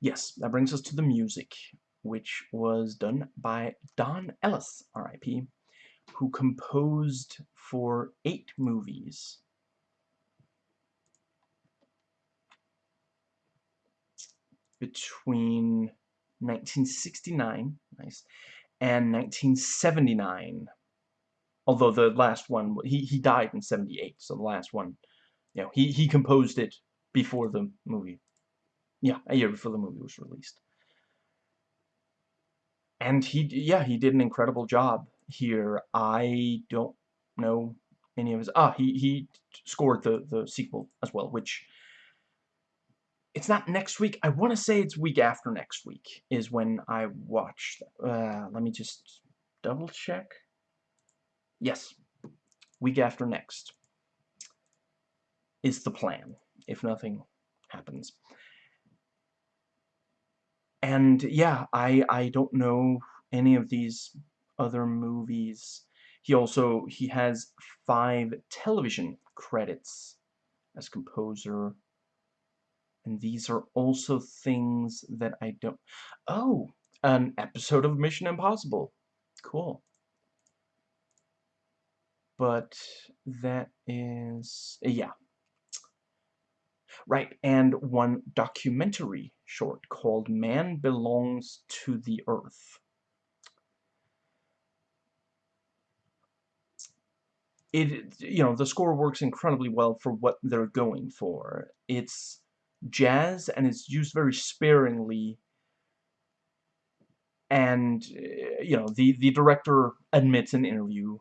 Yes, that brings us to the music, which was done by Don Ellis, R.I.P., who composed for eight movies. between 1969, nice, and 1979. Although the last one, he, he died in 78, so the last one, you know, he, he composed it before the movie. Yeah, a year before the movie was released. And he, yeah, he did an incredible job here. I don't know any of his, ah, he, he scored the, the sequel as well, which it's not next week. I want to say it's week after next week is when I watch. Uh, let me just double check. Yes, week after next is the plan, if nothing happens. And yeah, I I don't know any of these other movies. He also he has five television credits as composer And these are also things that I don't... Oh! An episode of Mission Impossible. Cool. But that is... Yeah. Right, and one documentary short called Man Belongs to the Earth. It, you know, the score works incredibly well for what they're going for. It's jazz and it's used very sparingly and uh, you know the the director admits in an interview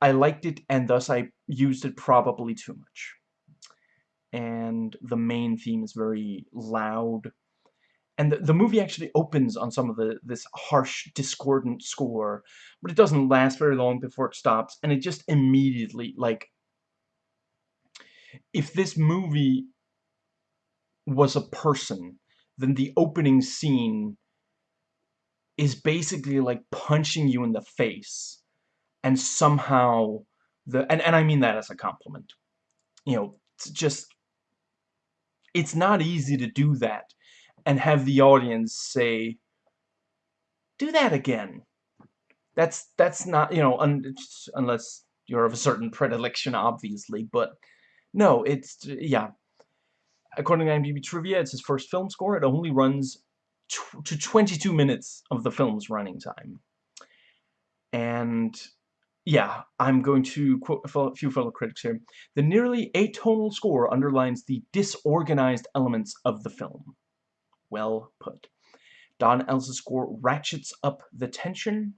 I liked it and thus I used it probably too much and the main theme is very loud and the, the movie actually opens on some of the this harsh discordant score but it doesn't last very long before it stops and it just immediately like if this movie was a person, then the opening scene is basically like punching you in the face. And somehow, the and, and I mean that as a compliment. You know, it's just, it's not easy to do that and have the audience say, do that again. That's, that's not, you know, un unless you're of a certain predilection, obviously, but no, it's, yeah, according to IMDb Trivia, it's his first film score. It only runs to 22 minutes of the film's running time. And yeah, I'm going to quote a few fellow critics here. The nearly atonal score underlines the disorganized elements of the film. Well put. Don Ellis's score ratchets up the tension.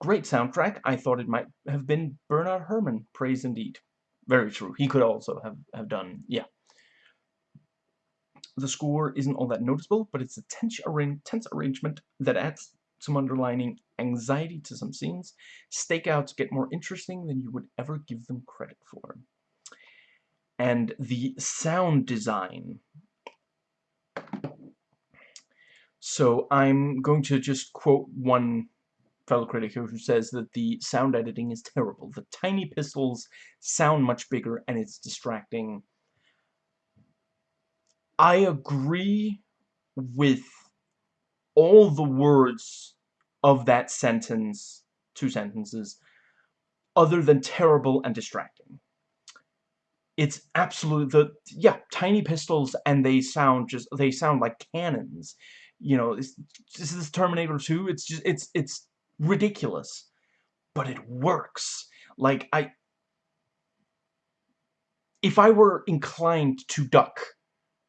Great soundtrack. I thought it might have been Bernard Herrmann. Praise indeed. Very true. He could also have, have done, yeah, the score isn't all that noticeable, but it's a tense, tense arrangement that adds some underlining anxiety to some scenes. Stakeouts get more interesting than you would ever give them credit for. And the sound design. So I'm going to just quote one fellow critic here who says that the sound editing is terrible. The tiny pistols sound much bigger and it's distracting I agree with all the words of that sentence, two sentences, other than terrible and distracting. It's absolute, the, yeah, tiny pistols and they sound just, they sound like cannons. You know, this, this is Terminator 2, it's just, it's, it's ridiculous. But it works. Like, I, if I were inclined to duck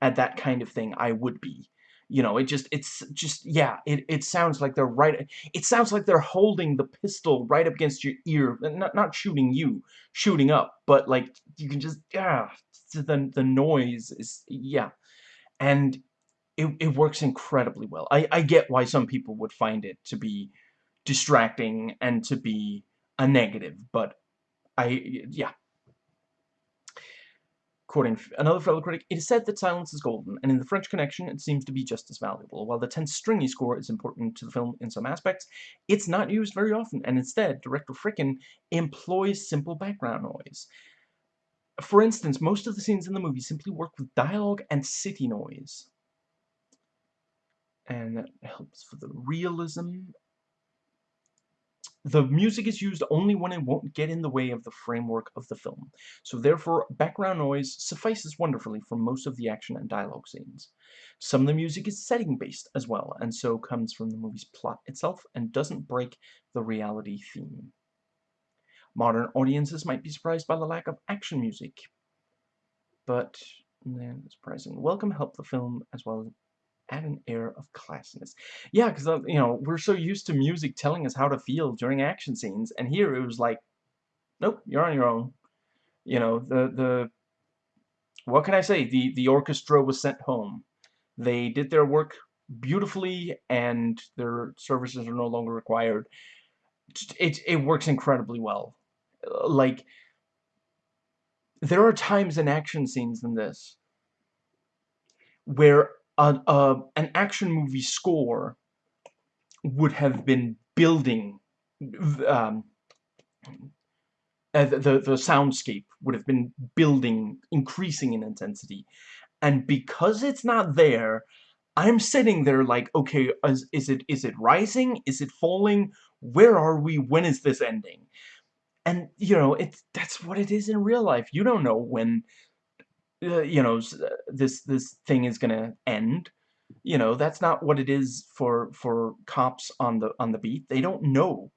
at that kind of thing, I would be. You know, it just, it's just, yeah, it, it sounds like they're right, it sounds like they're holding the pistol right up against your ear, not, not shooting you, shooting up, but like, you can just, yeah, the, the noise is, yeah, and it, it works incredibly well. I, I get why some people would find it to be distracting and to be a negative, but I, yeah, Quoting another fellow critic, it is said that silence is golden, and in The French Connection it seems to be just as valuable. While the tense stringy score is important to the film in some aspects, it's not used very often, and instead, director Friedkin employs simple background noise. For instance, most of the scenes in the movie simply work with dialogue and city noise. And that helps for the realism the music is used only when it won't get in the way of the framework of the film, so therefore background noise suffices wonderfully for most of the action and dialogue scenes. Some of the music is setting-based as well, and so comes from the movie's plot itself and doesn't break the reality theme. Modern audiences might be surprised by the lack of action music, but then surprising. Welcome help the film as well add an air of classiness. Yeah, because, uh, you know, we're so used to music telling us how to feel during action scenes, and here it was like, nope, you're on your own. You know, the, the, what can I say? The, the orchestra was sent home. They did their work beautifully, and their services are no longer required. It, it works incredibly well. Like, there are times in action scenes in this where a, an action movie score would have been building um, uh, the, the, the soundscape would have been building, increasing in intensity. And because it's not there, I'm sitting there like, okay, is, is it is it rising? Is it falling? Where are we? When is this ending? And, you know, it's that's what it is in real life. You don't know when, uh, you know, uh, this this thing is gonna end. You know, that's not what it is for for cops on the on the beat. They don't know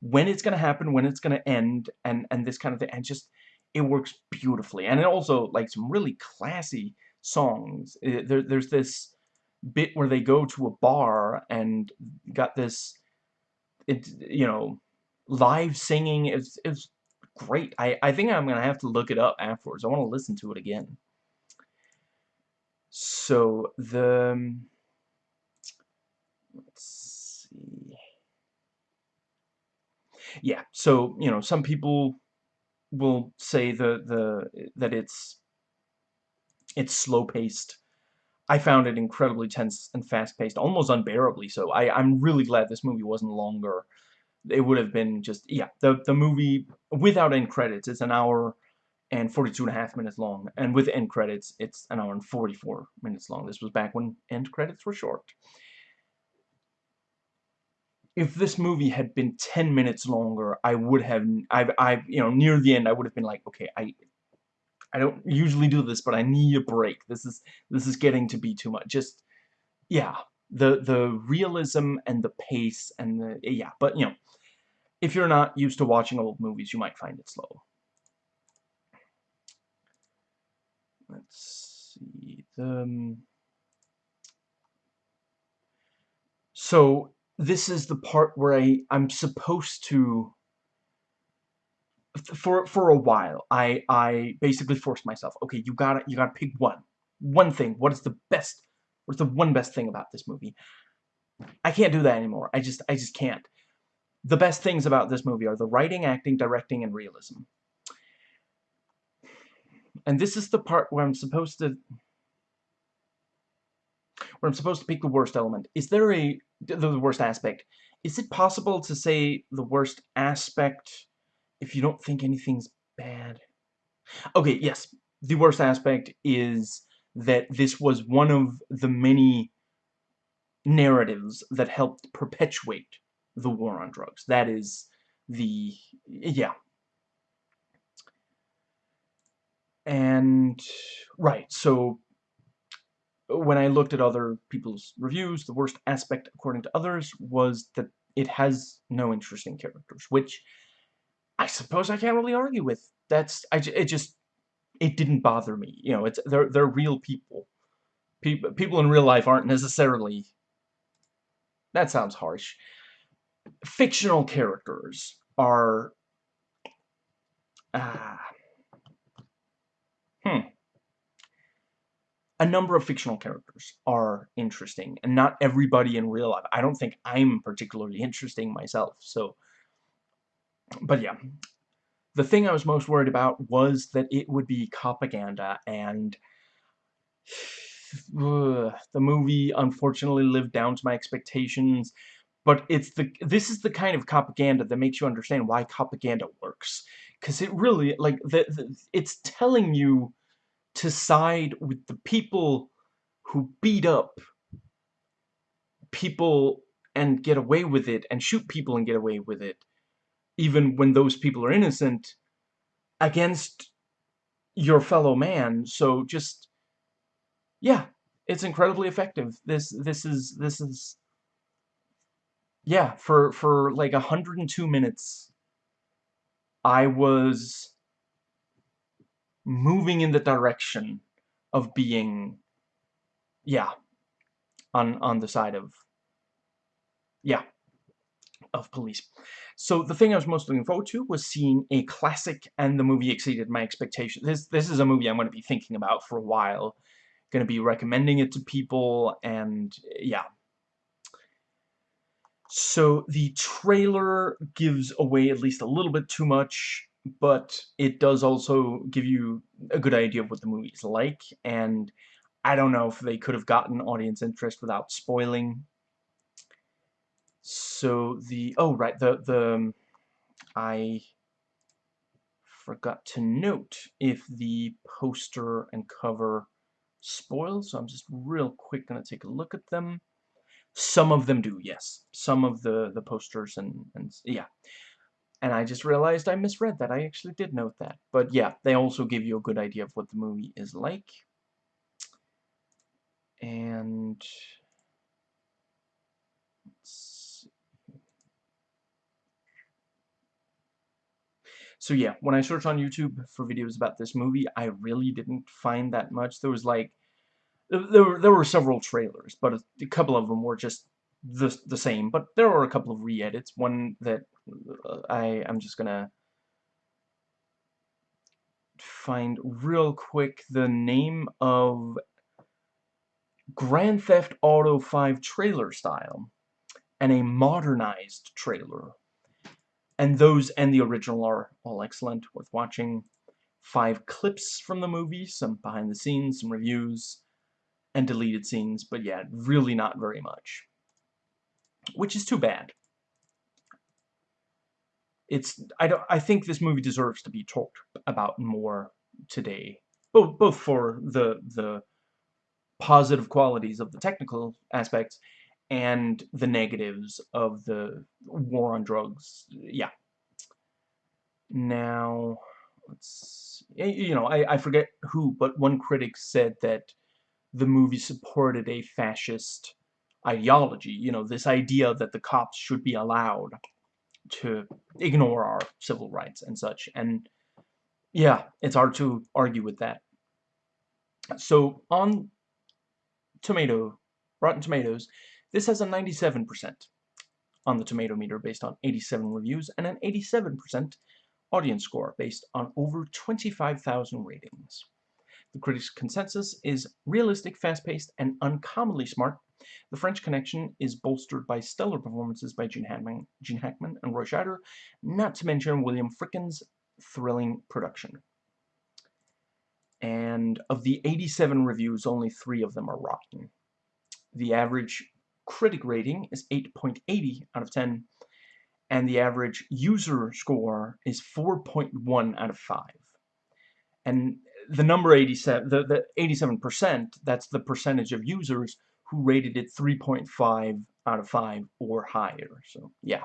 when it's going to happen, when it's going to end, and and this kind of thing, and just it works beautifully. And it also like some really classy songs. It, there, there's this bit where they go to a bar and got this, it you know, live singing. It's it's great. I I think I'm gonna have to look it up afterwards. I want to listen to it again. So the um, let's see. Yeah, so, you know, some people will say the the that it's it's slow-paced. I found it incredibly tense and fast-paced, almost unbearably so. I, I'm really glad this movie wasn't longer. It would have been just, yeah, the, the movie, without end credits, it's an hour and 42 and a half minutes long. And with end credits, it's an hour and 44 minutes long. This was back when end credits were short if this movie had been 10 minutes longer, I would have, I've, I, you know, near the end, I would have been like, okay, I, I don't usually do this, but I need a break. This is, this is getting to be too much. Just, yeah, the, the realism and the pace and the, yeah, but, you know, if you're not used to watching old movies, you might find it slow. Let's see, the, um, so, this is the part where I, I'm supposed to for for a while I I basically forced myself okay you gotta you gotta pick one one thing what is the best what's the one best thing about this movie? I can't do that anymore I just I just can't. The best things about this movie are the writing acting directing and realism and this is the part where I'm supposed to where I'm supposed to pick the worst element. Is there a... the worst aspect. Is it possible to say the worst aspect if you don't think anything's bad? Okay, yes. The worst aspect is that this was one of the many narratives that helped perpetuate the war on drugs. That is the... yeah. And... right, so when I looked at other people's reviews, the worst aspect, according to others, was that it has no interesting characters, which I suppose I can't really argue with. That's, I, it just, it didn't bother me. You know, it's, they're, they're real people. People, people in real life aren't necessarily, that sounds harsh. Fictional characters are, ah, hmm a number of fictional characters are interesting, and not everybody in real life. I don't think I'm particularly interesting myself, so... But yeah, the thing I was most worried about was that it would be propaganda, and... the movie unfortunately lived down to my expectations, but it's the this is the kind of propaganda that makes you understand why propaganda works. Because it really, like, the, the, it's telling you to side with the people who beat up people and get away with it and shoot people and get away with it even when those people are innocent against your fellow man. So just yeah it's incredibly effective. This this is this is yeah for for like 102 minutes I was moving in the direction of being, yeah, on, on the side of, yeah, of police. So the thing I was most looking forward to was seeing a classic, and the movie exceeded my expectations. This, this is a movie I'm going to be thinking about for a while. Going to be recommending it to people, and yeah. So the trailer gives away at least a little bit too much but it does also give you a good idea of what the movie's like, and I don't know if they could have gotten audience interest without spoiling. So the, oh right, the, the, um, I forgot to note if the poster and cover spoil, so I'm just real quick going to take a look at them. Some of them do, yes. Some of the, the posters and, and yeah. And I just realized I misread that. I actually did note that. But yeah, they also give you a good idea of what the movie is like. And... So yeah, when I searched on YouTube for videos about this movie, I really didn't find that much. There was like, there were, there were several trailers, but a, a couple of them were just the, the same. But there are a couple of re-edits. One that uh, I, I'm just gonna find real quick the name of Grand Theft Auto 5 trailer style and a modernized trailer and those and the original are all excellent, worth watching. Five clips from the movie, some behind the scenes, some reviews, and deleted scenes, but yeah, really not very much. Which is too bad. It's I don't I think this movie deserves to be talked about more today. Both both for the the positive qualities of the technical aspects and the negatives of the war on drugs. Yeah. Now, let's you know, I, I forget who, but one critic said that the movie supported a fascist ideology, you know, this idea that the cops should be allowed to ignore our civil rights and such, and yeah, it's hard to argue with that. So, on Tomato, Rotten Tomatoes, this has a 97% on the tomato meter based on 87 reviews and an 87% audience score based on over 25,000 ratings. The critics' consensus is realistic, fast-paced, and uncommonly smart. The French Connection is bolstered by stellar performances by Gene Hackman, Gene Hackman and Roy Scheider, not to mention William Friedkin's thrilling production. And of the 87 reviews, only three of them are rotten. The average critic rating is 8.80 out of 10, and the average user score is 4.1 out of 5. And the number 87, the, the 87%, that's the percentage of users who rated it 3.5 out of 5 or higher. So, yeah.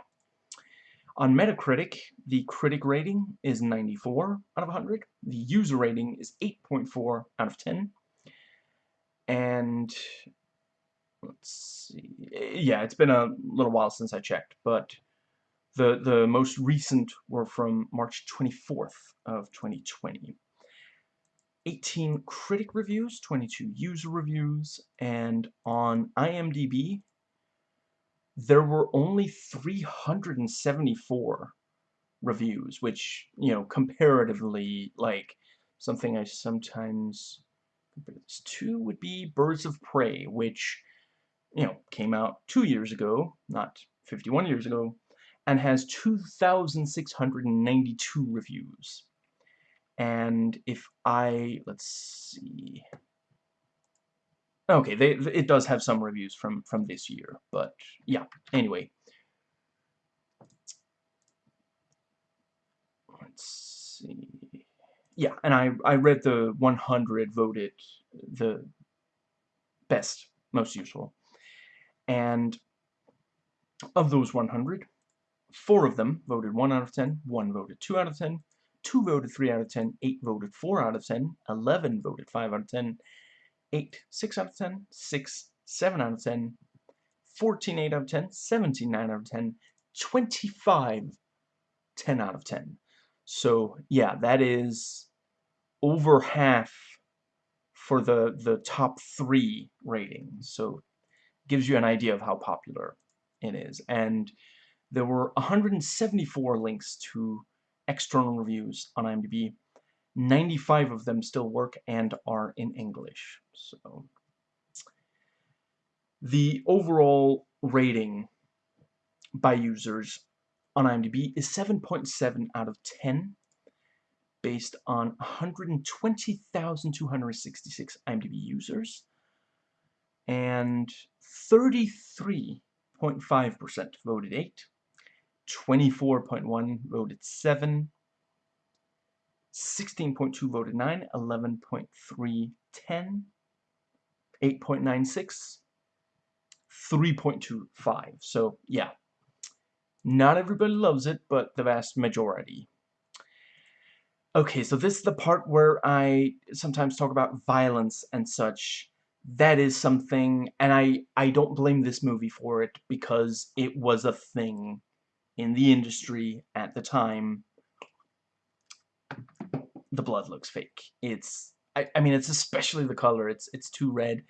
On Metacritic, the critic rating is 94 out of 100. The user rating is 8.4 out of 10. And let's see. Yeah, it's been a little while since I checked, but the the most recent were from March 24th of 2020. 18 critic reviews, 22 user reviews, and on IMDb there were only 374 reviews, which, you know, comparatively, like, something I sometimes compare this to would be Birds of Prey, which you know, came out two years ago, not 51 years ago, and has 2,692 reviews. And if I, let's see, okay, they, it does have some reviews from, from this year, but yeah, anyway. Let's see, yeah, and I, I read the 100 voted the best, most useful. And of those 100, four of them voted 1 out of 10, 1 voted 2 out of 10, 2 voted 3 out of 10, 8 voted 4 out of 10, 11 voted 5 out of 10, 8 6 out of 10, 6 7 out of 10, 14 8 out of 10, 17 9 out of 10, 25 10 out of 10. So yeah, that is over half for the the top three ratings. So gives you an idea of how popular it is. And there were 174 links to external reviews on IMDb. 95 of them still work and are in English. So the overall rating by users on IMDb is 7.7 out of 10 based on 120,266 IMDb users and 33.5% voted 8, 24.1 voted 7, 16.2 voted 9, 11.3 10, 8.96, 3.25. So, yeah. Not everybody loves it, but the vast majority. Okay, so this is the part where I sometimes talk about violence and such. That is something, and I, I don't blame this movie for it, because it was a thing in the industry at the time. The blood looks fake. It's, I, I mean, it's especially the color. It's, it's too red,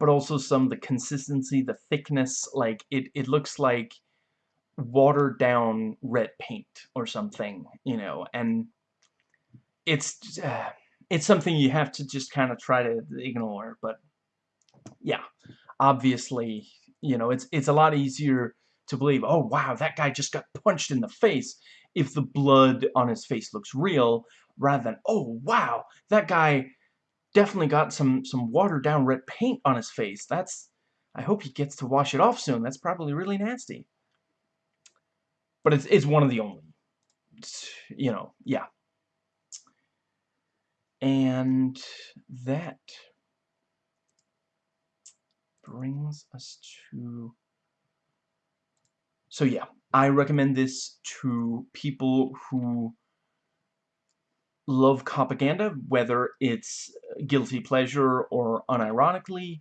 but also some, the consistency, the thickness, like, it, it looks like watered down red paint or something, you know, and it's uh, it's something you have to just kind of try to ignore, but yeah, obviously, you know, it's it's a lot easier to believe, oh wow, that guy just got punched in the face if the blood on his face looks real, rather than, oh wow, that guy definitely got some some watered down red paint on his face. That's I hope he gets to wash it off soon. That's probably really nasty. But it's it's one of the only you know, yeah. And that brings us to... So yeah, I recommend this to people who love propaganda, whether it's guilty pleasure or unironically,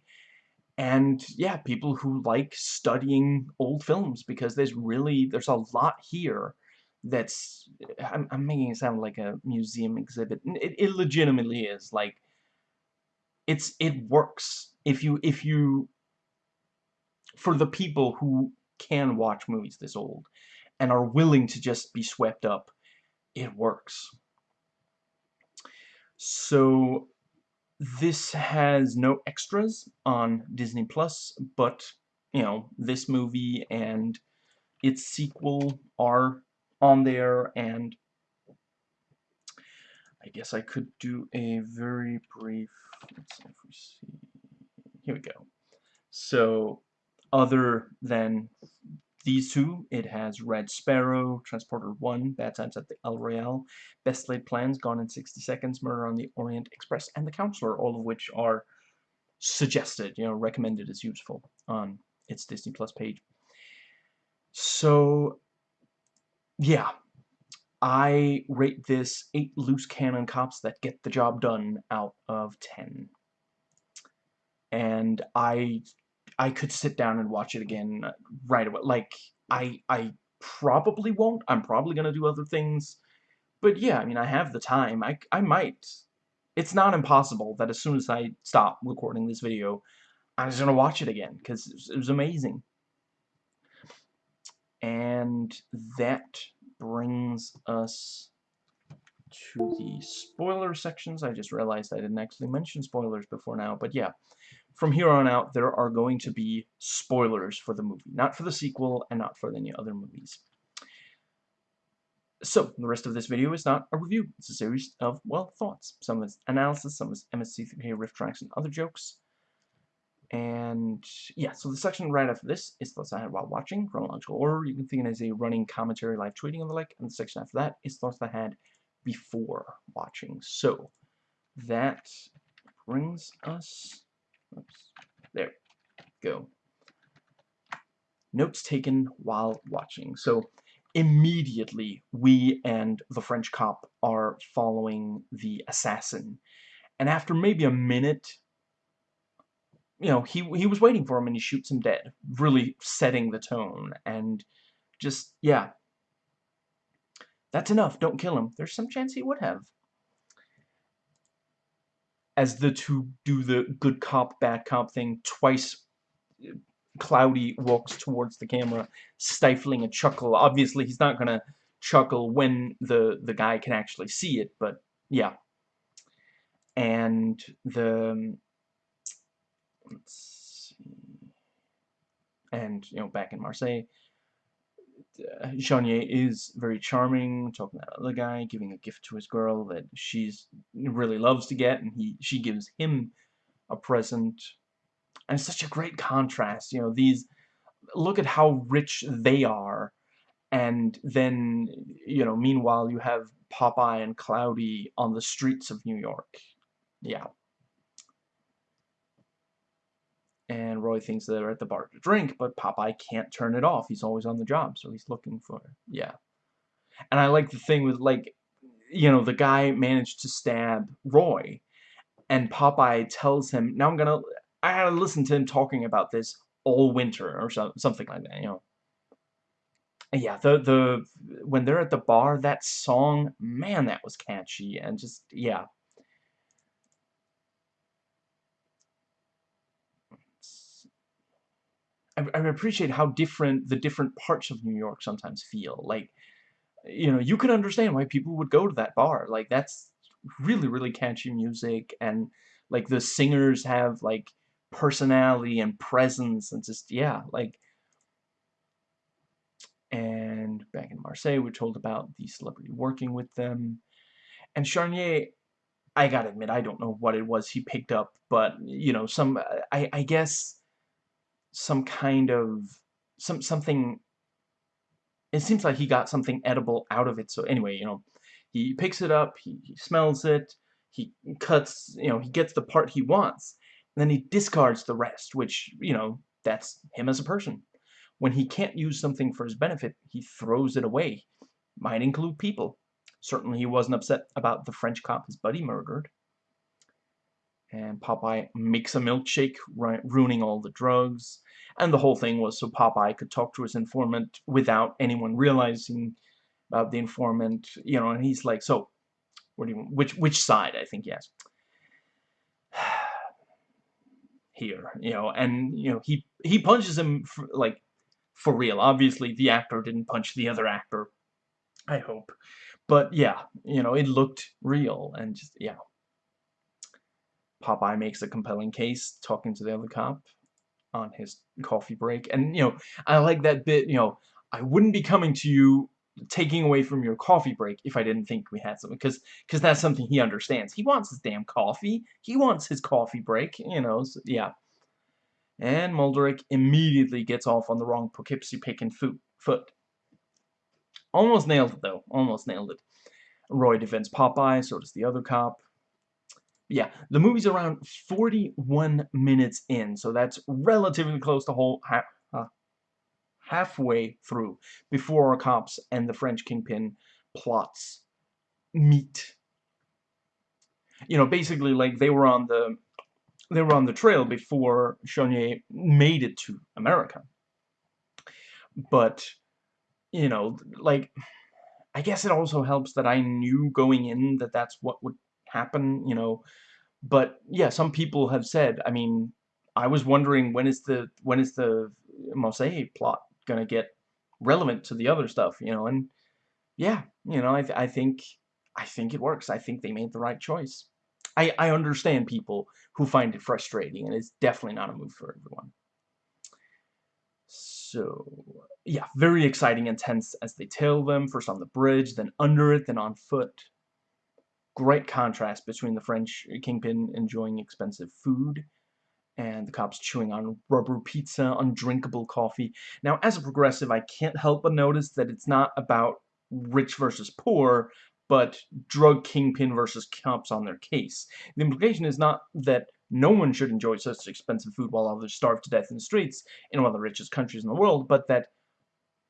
and yeah, people who like studying old films, because there's really, there's a lot here that's I'm, I'm making it sound like a museum exhibit. It, it legitimately is like it's it works if you if you for the people who can watch movies this old and are willing to just be swept up it works. So this has no extras on Disney Plus but you know this movie and its sequel are on there and I guess I could do a very brief let's see if we see here we go. So other than these two it has Red Sparrow Transporter 1 Bad Times at the El Royale Best Laid Plans Gone in 60 Seconds Murder on the Orient Express and The Counselor all of which are suggested you know recommended as useful on its Disney Plus page so yeah, I rate this 8 loose cannon cops that get the job done out of 10. And I I could sit down and watch it again right away. Like, I, I probably won't. I'm probably going to do other things. But yeah, I mean, I have the time. I, I might. It's not impossible that as soon as I stop recording this video, I'm just going to watch it again. Because it was amazing. And that brings us to the spoiler sections. I just realized I didn't actually mention spoilers before now, but yeah. From here on out, there are going to be spoilers for the movie. Not for the sequel, and not for any other movies. So, the rest of this video is not a review. It's a series of, well, thoughts. Some is analysis, some is MST3K riff tracks and other jokes. And yeah, so the section right after this is thoughts I had while watching, chronological order. You can think of it as a running commentary, live tweeting, and the like. And the section after that is thoughts I had before watching. So that brings us, oops, there, go. Notes taken while watching. So immediately we and the French cop are following the assassin. And after maybe a minute you know, he he was waiting for him and he shoots him dead, really setting the tone and just yeah. That's enough. Don't kill him. There's some chance he would have. As the two do the good cop, bad cop thing twice, Cloudy walks towards the camera, stifling a chuckle. Obviously, he's not gonna chuckle when the the guy can actually see it, but yeah. And the. And, you know, back in Marseille, uh, is very charming, talking to that other guy, giving a gift to his girl that she's really loves to get, and he she gives him a present. And it's such a great contrast, you know, these, look at how rich they are, And then, you know, meanwhile, you have Popeye and Cloudy on the streets of New York. Yeah. And Roy thinks they're at the bar to drink, but Popeye can't turn it off. He's always on the job, so he's looking for it. Yeah. And I like the thing with, like, you know, the guy managed to stab Roy, and Popeye tells him, now I'm gonna, I gotta listen to him talking about this all winter, or so, something like that, you know. And yeah, the, the, when they're at the bar, that song, man, that was catchy, and just, yeah. I, I appreciate how different the different parts of New York sometimes feel. Like, you know, you can understand why people would go to that bar. Like, that's really, really catchy music, and, like, the singers have, like, personality and presence, and just, yeah, like, and back in Marseille, we're told about the celebrity working with them, and Charnier, I gotta admit, I don't know what it was he picked up, but, you know, some, I, I guess, some kind of, some, something it seems like he got something edible out of it. So anyway, you know, he picks it up, he, he smells it, he cuts, you know, he gets the part he wants, and then he discards the rest, which, you know, that's him as a person. When he can't use something for his benefit, he throws it away. Might include people. Certainly he wasn't upset about the French cop his buddy murdered. And Popeye makes a milkshake, ruining all the drugs. And the whole thing was so Popeye could talk to his informant without anyone realizing about the informant, you know, and he's like, so, what do you, which, which side, I think, yes. Here, you know, and, you know, he, he punches him, for, like, for real. Obviously, the actor didn't punch the other actor, I hope. But, yeah, you know, it looked real, and just, yeah. Popeye makes a compelling case, talking to the other cop, on his coffee break. And, you know, I like that bit, you know, I wouldn't be coming to you taking away from your coffee break if I didn't think we had something. Because because that's something he understands. He wants his damn coffee. He wants his coffee break, you know, so, yeah. And Mulderig immediately gets off on the wrong Poughkeepsie picking foot. Almost nailed it, though. Almost nailed it. Roy defends Popeye, so does the other cop yeah, the movie's around 41 minutes in, so that's relatively close to whole half, uh, halfway through before our cops and the French kingpin plots meet. You know, basically, like they were on the they were on the trail before Charnier made it to America. But you know, like I guess it also helps that I knew going in that that's what would happen, you know. But yeah, some people have said, I mean, I was wondering when is the when is the Marseille plot gonna get relevant to the other stuff, you know, and yeah, you know, I, th I think I think it works. I think they made the right choice. I, I understand people who find it frustrating, and it's definitely not a move for everyone. So, yeah, very exciting and tense as they tail them, first on the bridge, then under it, then on foot great contrast between the French kingpin enjoying expensive food and the cops chewing on rubber pizza, undrinkable coffee. Now, as a progressive, I can't help but notice that it's not about rich versus poor, but drug kingpin versus cops on their case. The implication is not that no one should enjoy such expensive food while others starve to death in the streets in one of the richest countries in the world, but that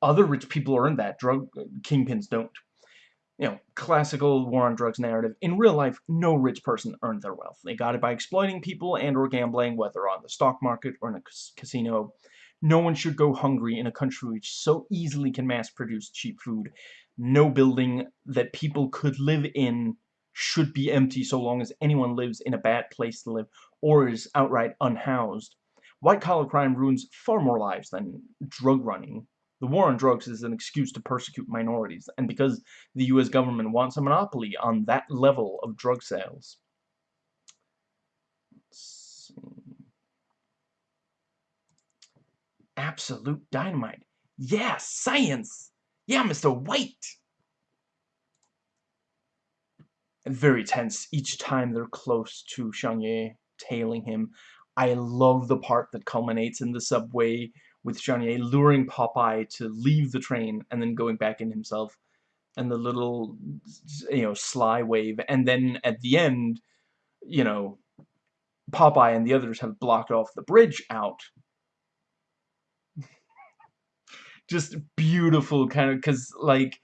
other rich people earn that, drug kingpins don't you know, classical war on drugs narrative. In real life, no rich person earned their wealth. They got it by exploiting people and or gambling, whether on the stock market or in a casino. No one should go hungry in a country which so easily can mass-produce cheap food. No building that people could live in should be empty so long as anyone lives in a bad place to live or is outright unhoused. White-collar crime ruins far more lives than drug running the war on drugs is an excuse to persecute minorities, and because the U.S. government wants a monopoly on that level of drug sales. Absolute dynamite. Yeah, science! Yeah, Mr. White! Very tense each time they're close to Charnier, tailing him. I love the part that culminates in the subway with Charnier luring Popeye to leave the train and then going back in himself and the little you know sly wave. And then at the end you know Popeye and the others have blocked off the bridge out. Just beautiful kind of because like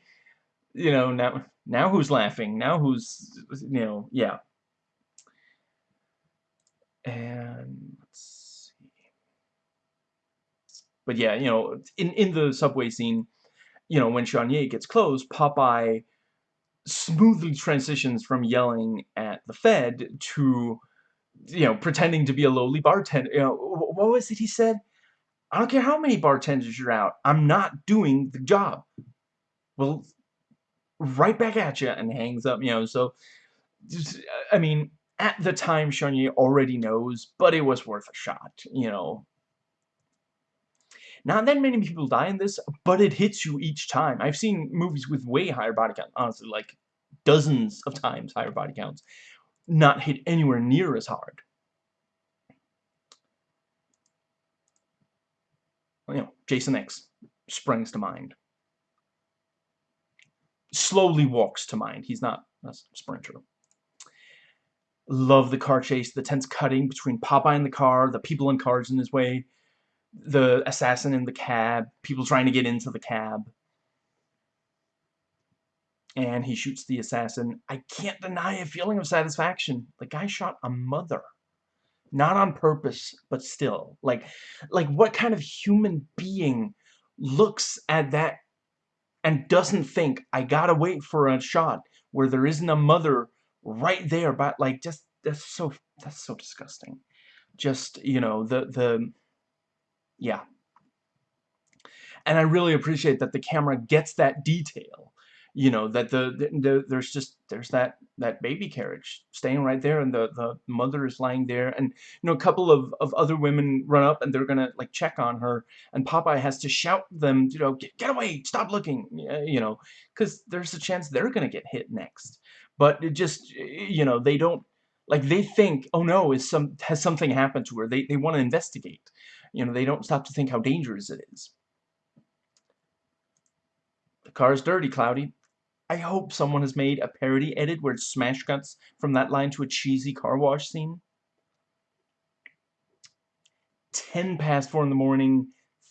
you know now now who's laughing? Now who's you know yeah. And let's see but yeah you know in in the subway scene you know when Charnier gets close Popeye smoothly transitions from yelling at the Fed to you know pretending to be a lowly bartender you know what was it he said I don't care how many bartenders you're out. I'm not doing the job. Well, right back at you and hangs up, you know, so, I mean, at the time, Charnier already knows, but it was worth a shot, you know. Not that many people die in this, but it hits you each time. I've seen movies with way higher body count, honestly, like dozens of times higher body counts, not hit anywhere near as hard. you know, Jason X springs to mind. Slowly walks to mind. He's not a sprinter. Love the car chase, the tense cutting between Popeye in the car, the people in cars in his way, the assassin in the cab, people trying to get into the cab. And he shoots the assassin. I can't deny a feeling of satisfaction. The guy shot a mother not on purpose but still like like what kind of human being looks at that and doesn't think I gotta wait for a shot where there isn't a mother right there but like just that's so that's so disgusting just you know the the yeah. And I really appreciate that the camera gets that detail you know that the, the, the, there's just there's that that baby carriage staying right there and the the mother is lying there. And you know a couple of, of other women run up and they're gonna like check on her and Popeye has to shout them you know get, get away stop looking you know because there's a chance they're gonna get hit next. But it just you know they don't like they think oh no is some has something happened to her? They, they want to investigate you know they don't stop to think how dangerous it is the car's dirty Cloudy I hope someone has made a parody edit where it's smash cuts from that line to a cheesy car wash scene. 10 past 4 in the morning,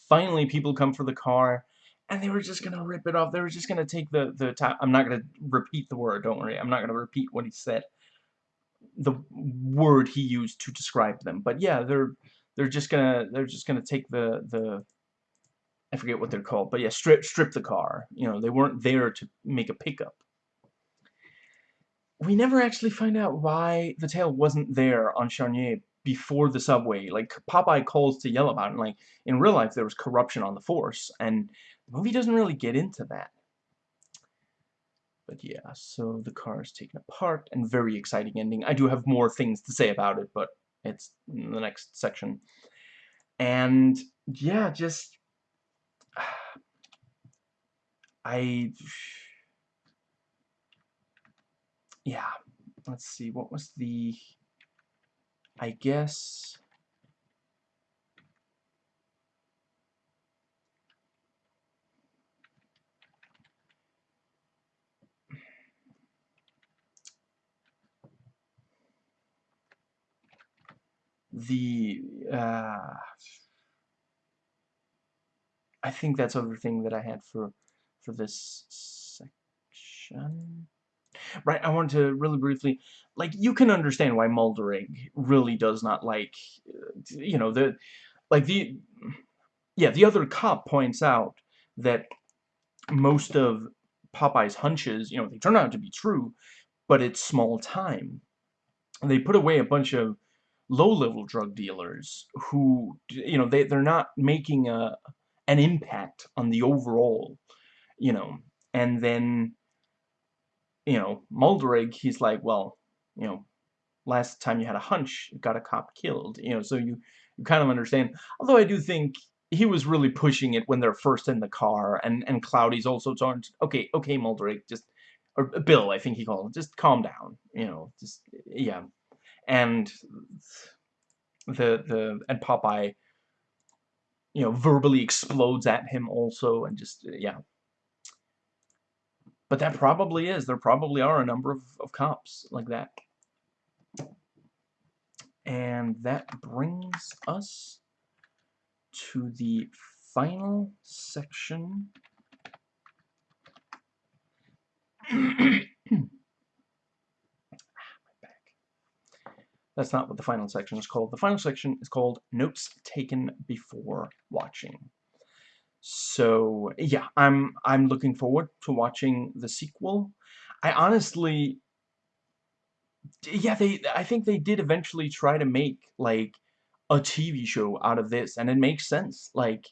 finally people come for the car, and they were just gonna rip it off. They were just gonna take the, the top. I'm not gonna repeat the word, don't worry. I'm not gonna repeat what he said. The word he used to describe them. But yeah, they're they're just gonna they're just gonna take the the I forget what they're called, but yeah, strip strip the car. You know, they weren't there to make a pickup. We never actually find out why the tail wasn't there on Charnier before the subway. Like, Popeye calls to yell about it. And, like, in real life, there was corruption on the force, and the movie doesn't really get into that. But yeah, so the car is taken apart, and very exciting ending. I do have more things to say about it, but it's in the next section. And, yeah, just I yeah let's see what was the I guess the uh, I think that's everything that I had for for this section. Right, I want to really briefly, like, you can understand why Mulderig really does not like, uh, you know, the, like, the, yeah, the other cop points out that most of Popeye's hunches, you know, they turn out to be true, but it's small time. They put away a bunch of low-level drug dealers who, you know, they, they're not making a, an impact on the overall, you know, and then, you know, Mulderig, he's like, well, you know, last time you had a hunch, you got a cop killed, you know, so you, you kind of understand, although I do think he was really pushing it when they're first in the car, and, and Cloudy's also talking, okay, okay, Mulderig, just, or Bill, I think he called just calm down, you know, just, yeah, and the, the, and Popeye, you know, verbally explodes at him also, and just, yeah. But that probably is. There probably are a number of, of cops like that. And that brings us to the final section. That's not what the final section is called. The final section is called Notes Taken Before Watching. So, yeah, I'm I'm looking forward to watching the sequel. I honestly yeah, they I think they did eventually try to make like a TV show out of this and it makes sense. Like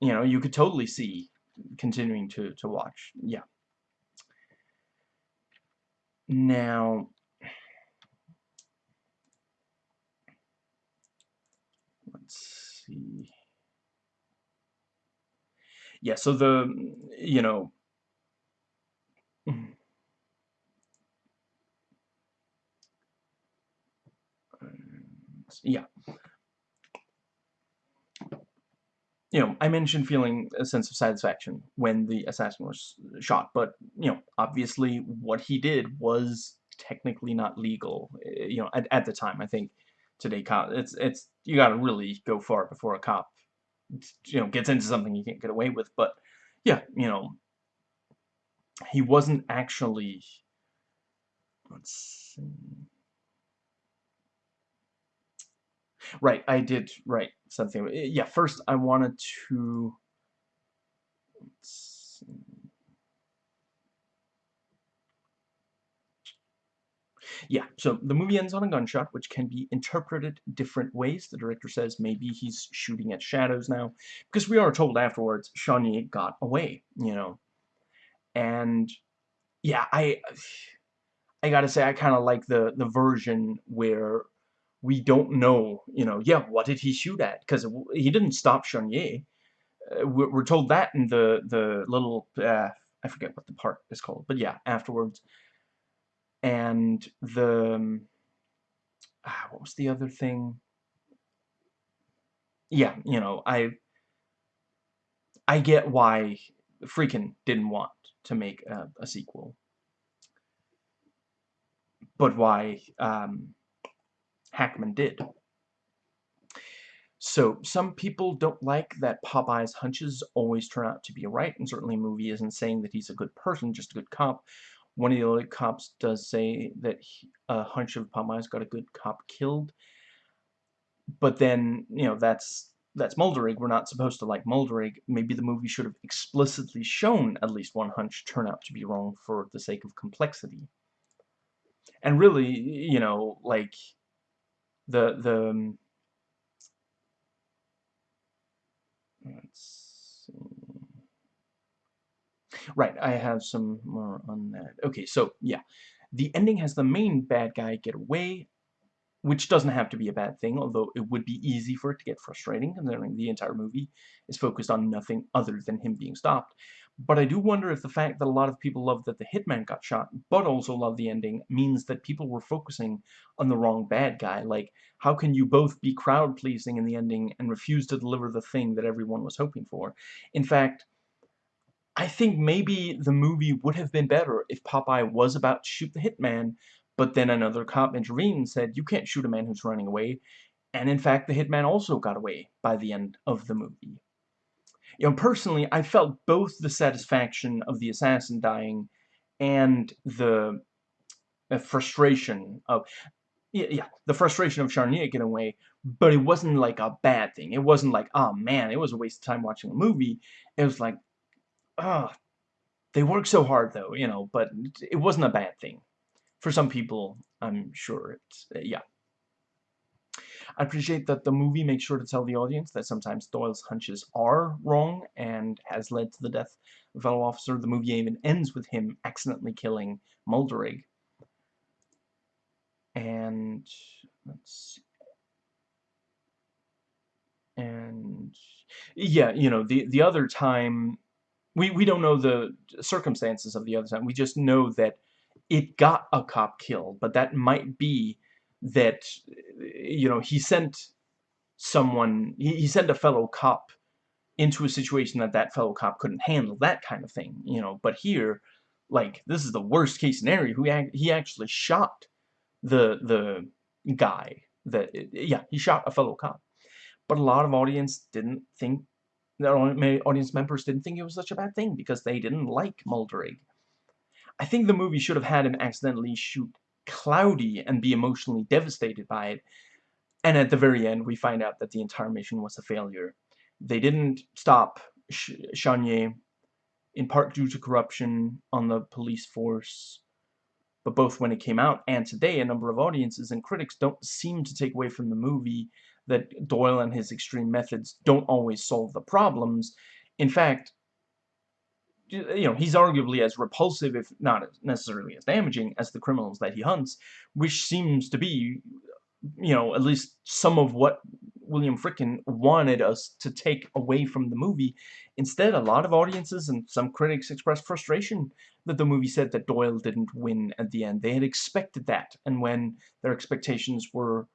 you know, you could totally see continuing to to watch. Yeah. Now, let's see. Yeah, so the, you know, yeah. You know, I mentioned feeling a sense of satisfaction when the assassin was shot, but, you know, obviously what he did was technically not legal, eh, you know, at, at the time. I think today, cop, it's, it's, you gotta really go far before a cop, you know, gets into something you can't get away with, but, yeah, you know, he wasn't actually, let's see, Right, I did write something. Yeah, first I wanted to... Yeah, so the movie ends on a gunshot, which can be interpreted different ways. The director says maybe he's shooting at shadows now, because we are told afterwards Charnier got away, you know. And, yeah, I... I gotta say, I kind of like the, the version where we don't know, you know, yeah, what did he shoot at? Because he didn't stop Charnier. Uh, we're told that in the, the little, uh, I forget what the part is called, but yeah, afterwards. And the, um, ah, what was the other thing? Yeah, you know, I, I get why Friedkin didn't want to make a, a sequel. But why, um, Hackman did. So, some people don't like that Popeye's hunches always turn out to be right, and certainly movie isn't saying that he's a good person, just a good cop. One of the other cops does say that a hunch of Popeye's got a good cop killed, but then, you know, that's that's Mulderig. We're not supposed to like Mulderig. Maybe the movie should have explicitly shown at least one hunch turn out to be wrong for the sake of complexity. And really, you know, like the the um, let's. Right, I have some more on that. Okay, so yeah, the ending has the main bad guy get away, which doesn't have to be a bad thing, although it would be easy for it to get frustrating, considering the entire movie is focused on nothing other than him being stopped. But I do wonder if the fact that a lot of people love that the hitman got shot, but also love the ending, means that people were focusing on the wrong bad guy. Like, how can you both be crowd-pleasing in the ending and refuse to deliver the thing that everyone was hoping for? In fact, I think maybe the movie would have been better if Popeye was about to shoot the hitman, but then another cop intervened and said, you can't shoot a man who's running away. And in fact, the hitman also got away by the end of the movie. You know, personally, I felt both the satisfaction of the assassin dying and the frustration of yeah, yeah, the frustration of Charnier getting away, but it wasn't like a bad thing. It wasn't like, oh man, it was a waste of time watching a movie. It was like, oh, they work so hard though, you know, but it wasn't a bad thing. For some people, I'm sure it's, uh, yeah. I appreciate that the movie makes sure to tell the audience that sometimes Doyle's hunches are wrong and has led to the death of a fellow officer. The movie even ends with him accidentally killing Mulderig. And let's see. And yeah, you know, the the other time we we don't know the circumstances of the other time. We just know that it got a cop killed, but that might be that, you know, he sent someone, he, he sent a fellow cop into a situation that that fellow cop couldn't handle, that kind of thing, you know, but here, like, this is the worst case scenario, he, he actually shot the, the guy, that, yeah, he shot a fellow cop, but a lot of audience didn't think, their audience members didn't think it was such a bad thing, because they didn't like Mulderig. I think the movie should have had him accidentally shoot Cloudy and be emotionally devastated by it, and at the very end, we find out that the entire mission was a failure. They didn't stop Sh Charnier, in part due to corruption on the police force, but both when it came out and today, a number of audiences and critics don't seem to take away from the movie that Doyle and his extreme methods don't always solve the problems. In fact, you know, he's arguably as repulsive, if not necessarily as damaging, as the criminals that he hunts, which seems to be you know, at least some of what William Friedkin wanted us to take away from the movie. Instead, a lot of audiences and some critics expressed frustration that the movie said that Doyle didn't win at the end. They had expected that, and when their expectations were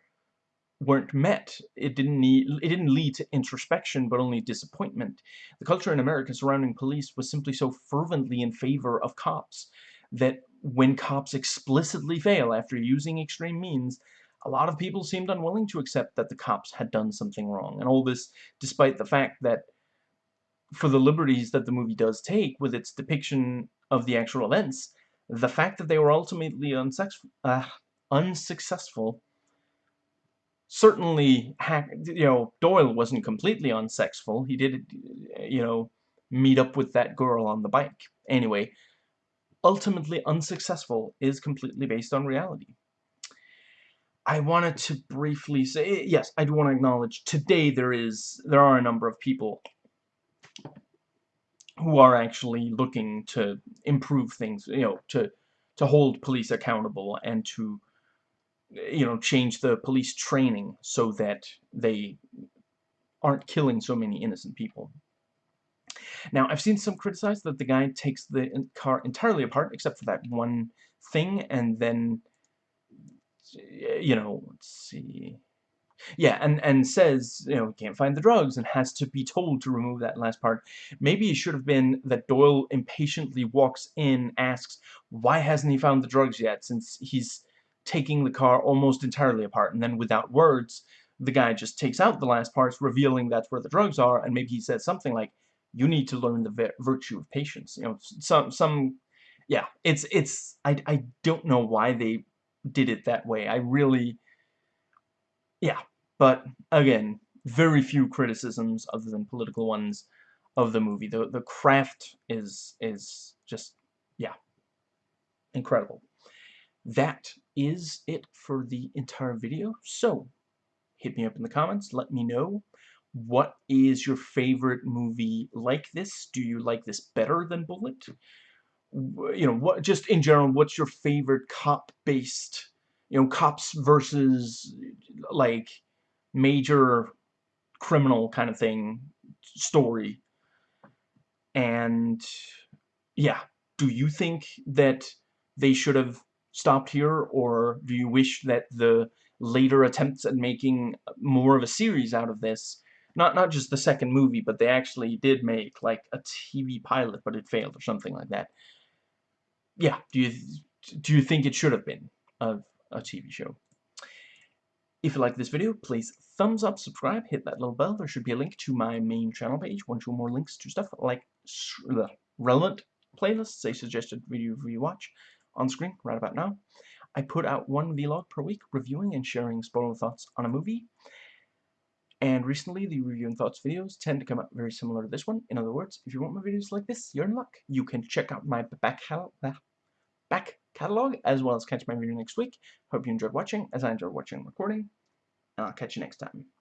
weren't met, it didn't need it didn't lead to introspection, but only disappointment. The culture in America surrounding police was simply so fervently in favor of cops that when cops explicitly fail after using extreme means, a lot of people seemed unwilling to accept that the cops had done something wrong. And all this despite the fact that for the liberties that the movie does take with its depiction of the actual events, the fact that they were ultimately uh, unsuccessful certainly, you know, Doyle wasn't completely unsexful. He did, you know, meet up with that girl on the bike. Anyway, ultimately unsuccessful is completely based on reality. I wanted to briefly say, yes, I do want to acknowledge today there is, there are a number of people who are actually looking to improve things, you know, to, to hold police accountable and to, you know, change the police training so that they aren't killing so many innocent people. Now, I've seen some criticize that the guy takes the car entirely apart, except for that one thing, and then you know, let's see. Yeah, and, and says, you know, he can't find the drugs and has to be told to remove that last part. Maybe it should have been that Doyle impatiently walks in, asks, why hasn't he found the drugs yet, since he's taking the car almost entirely apart, and then without words, the guy just takes out the last parts, revealing that's where the drugs are, and maybe he says something like, you need to learn the virtue of patience. You know, some, some, yeah, it's, it's, I, I don't know why they did it that way. I really, yeah. But again, very few criticisms other than political ones of the movie. The the craft is is just yeah, incredible. That is it for the entire video. So, hit me up in the comments. Let me know what is your favorite movie like this. Do you like this better than Bullitt? you know, what just in general, what's your favorite cop-based, you know, cops versus like major criminal kind of thing story? And yeah, do you think that they should have stopped here, or do you wish that the later attempts at making more of a series out of this not not just the second movie, but they actually did make like a TV pilot, but it failed or something like that yeah, do you do you think it should have been a, a TV show? If you like this video, please thumbs up, subscribe, hit that little bell. There should be a link to my main channel page, one, two more links to stuff like relevant playlists, a suggested video for you watch on screen right about now. I put out one vlog per week reviewing and sharing spoiler thoughts on a movie. And recently, the review and thoughts videos tend to come out very similar to this one. In other words, if you want my videos like this, you're in luck. You can check out my back, back catalog as well as catch my video next week. Hope you enjoyed watching, as I enjoyed watching and recording. And I'll catch you next time.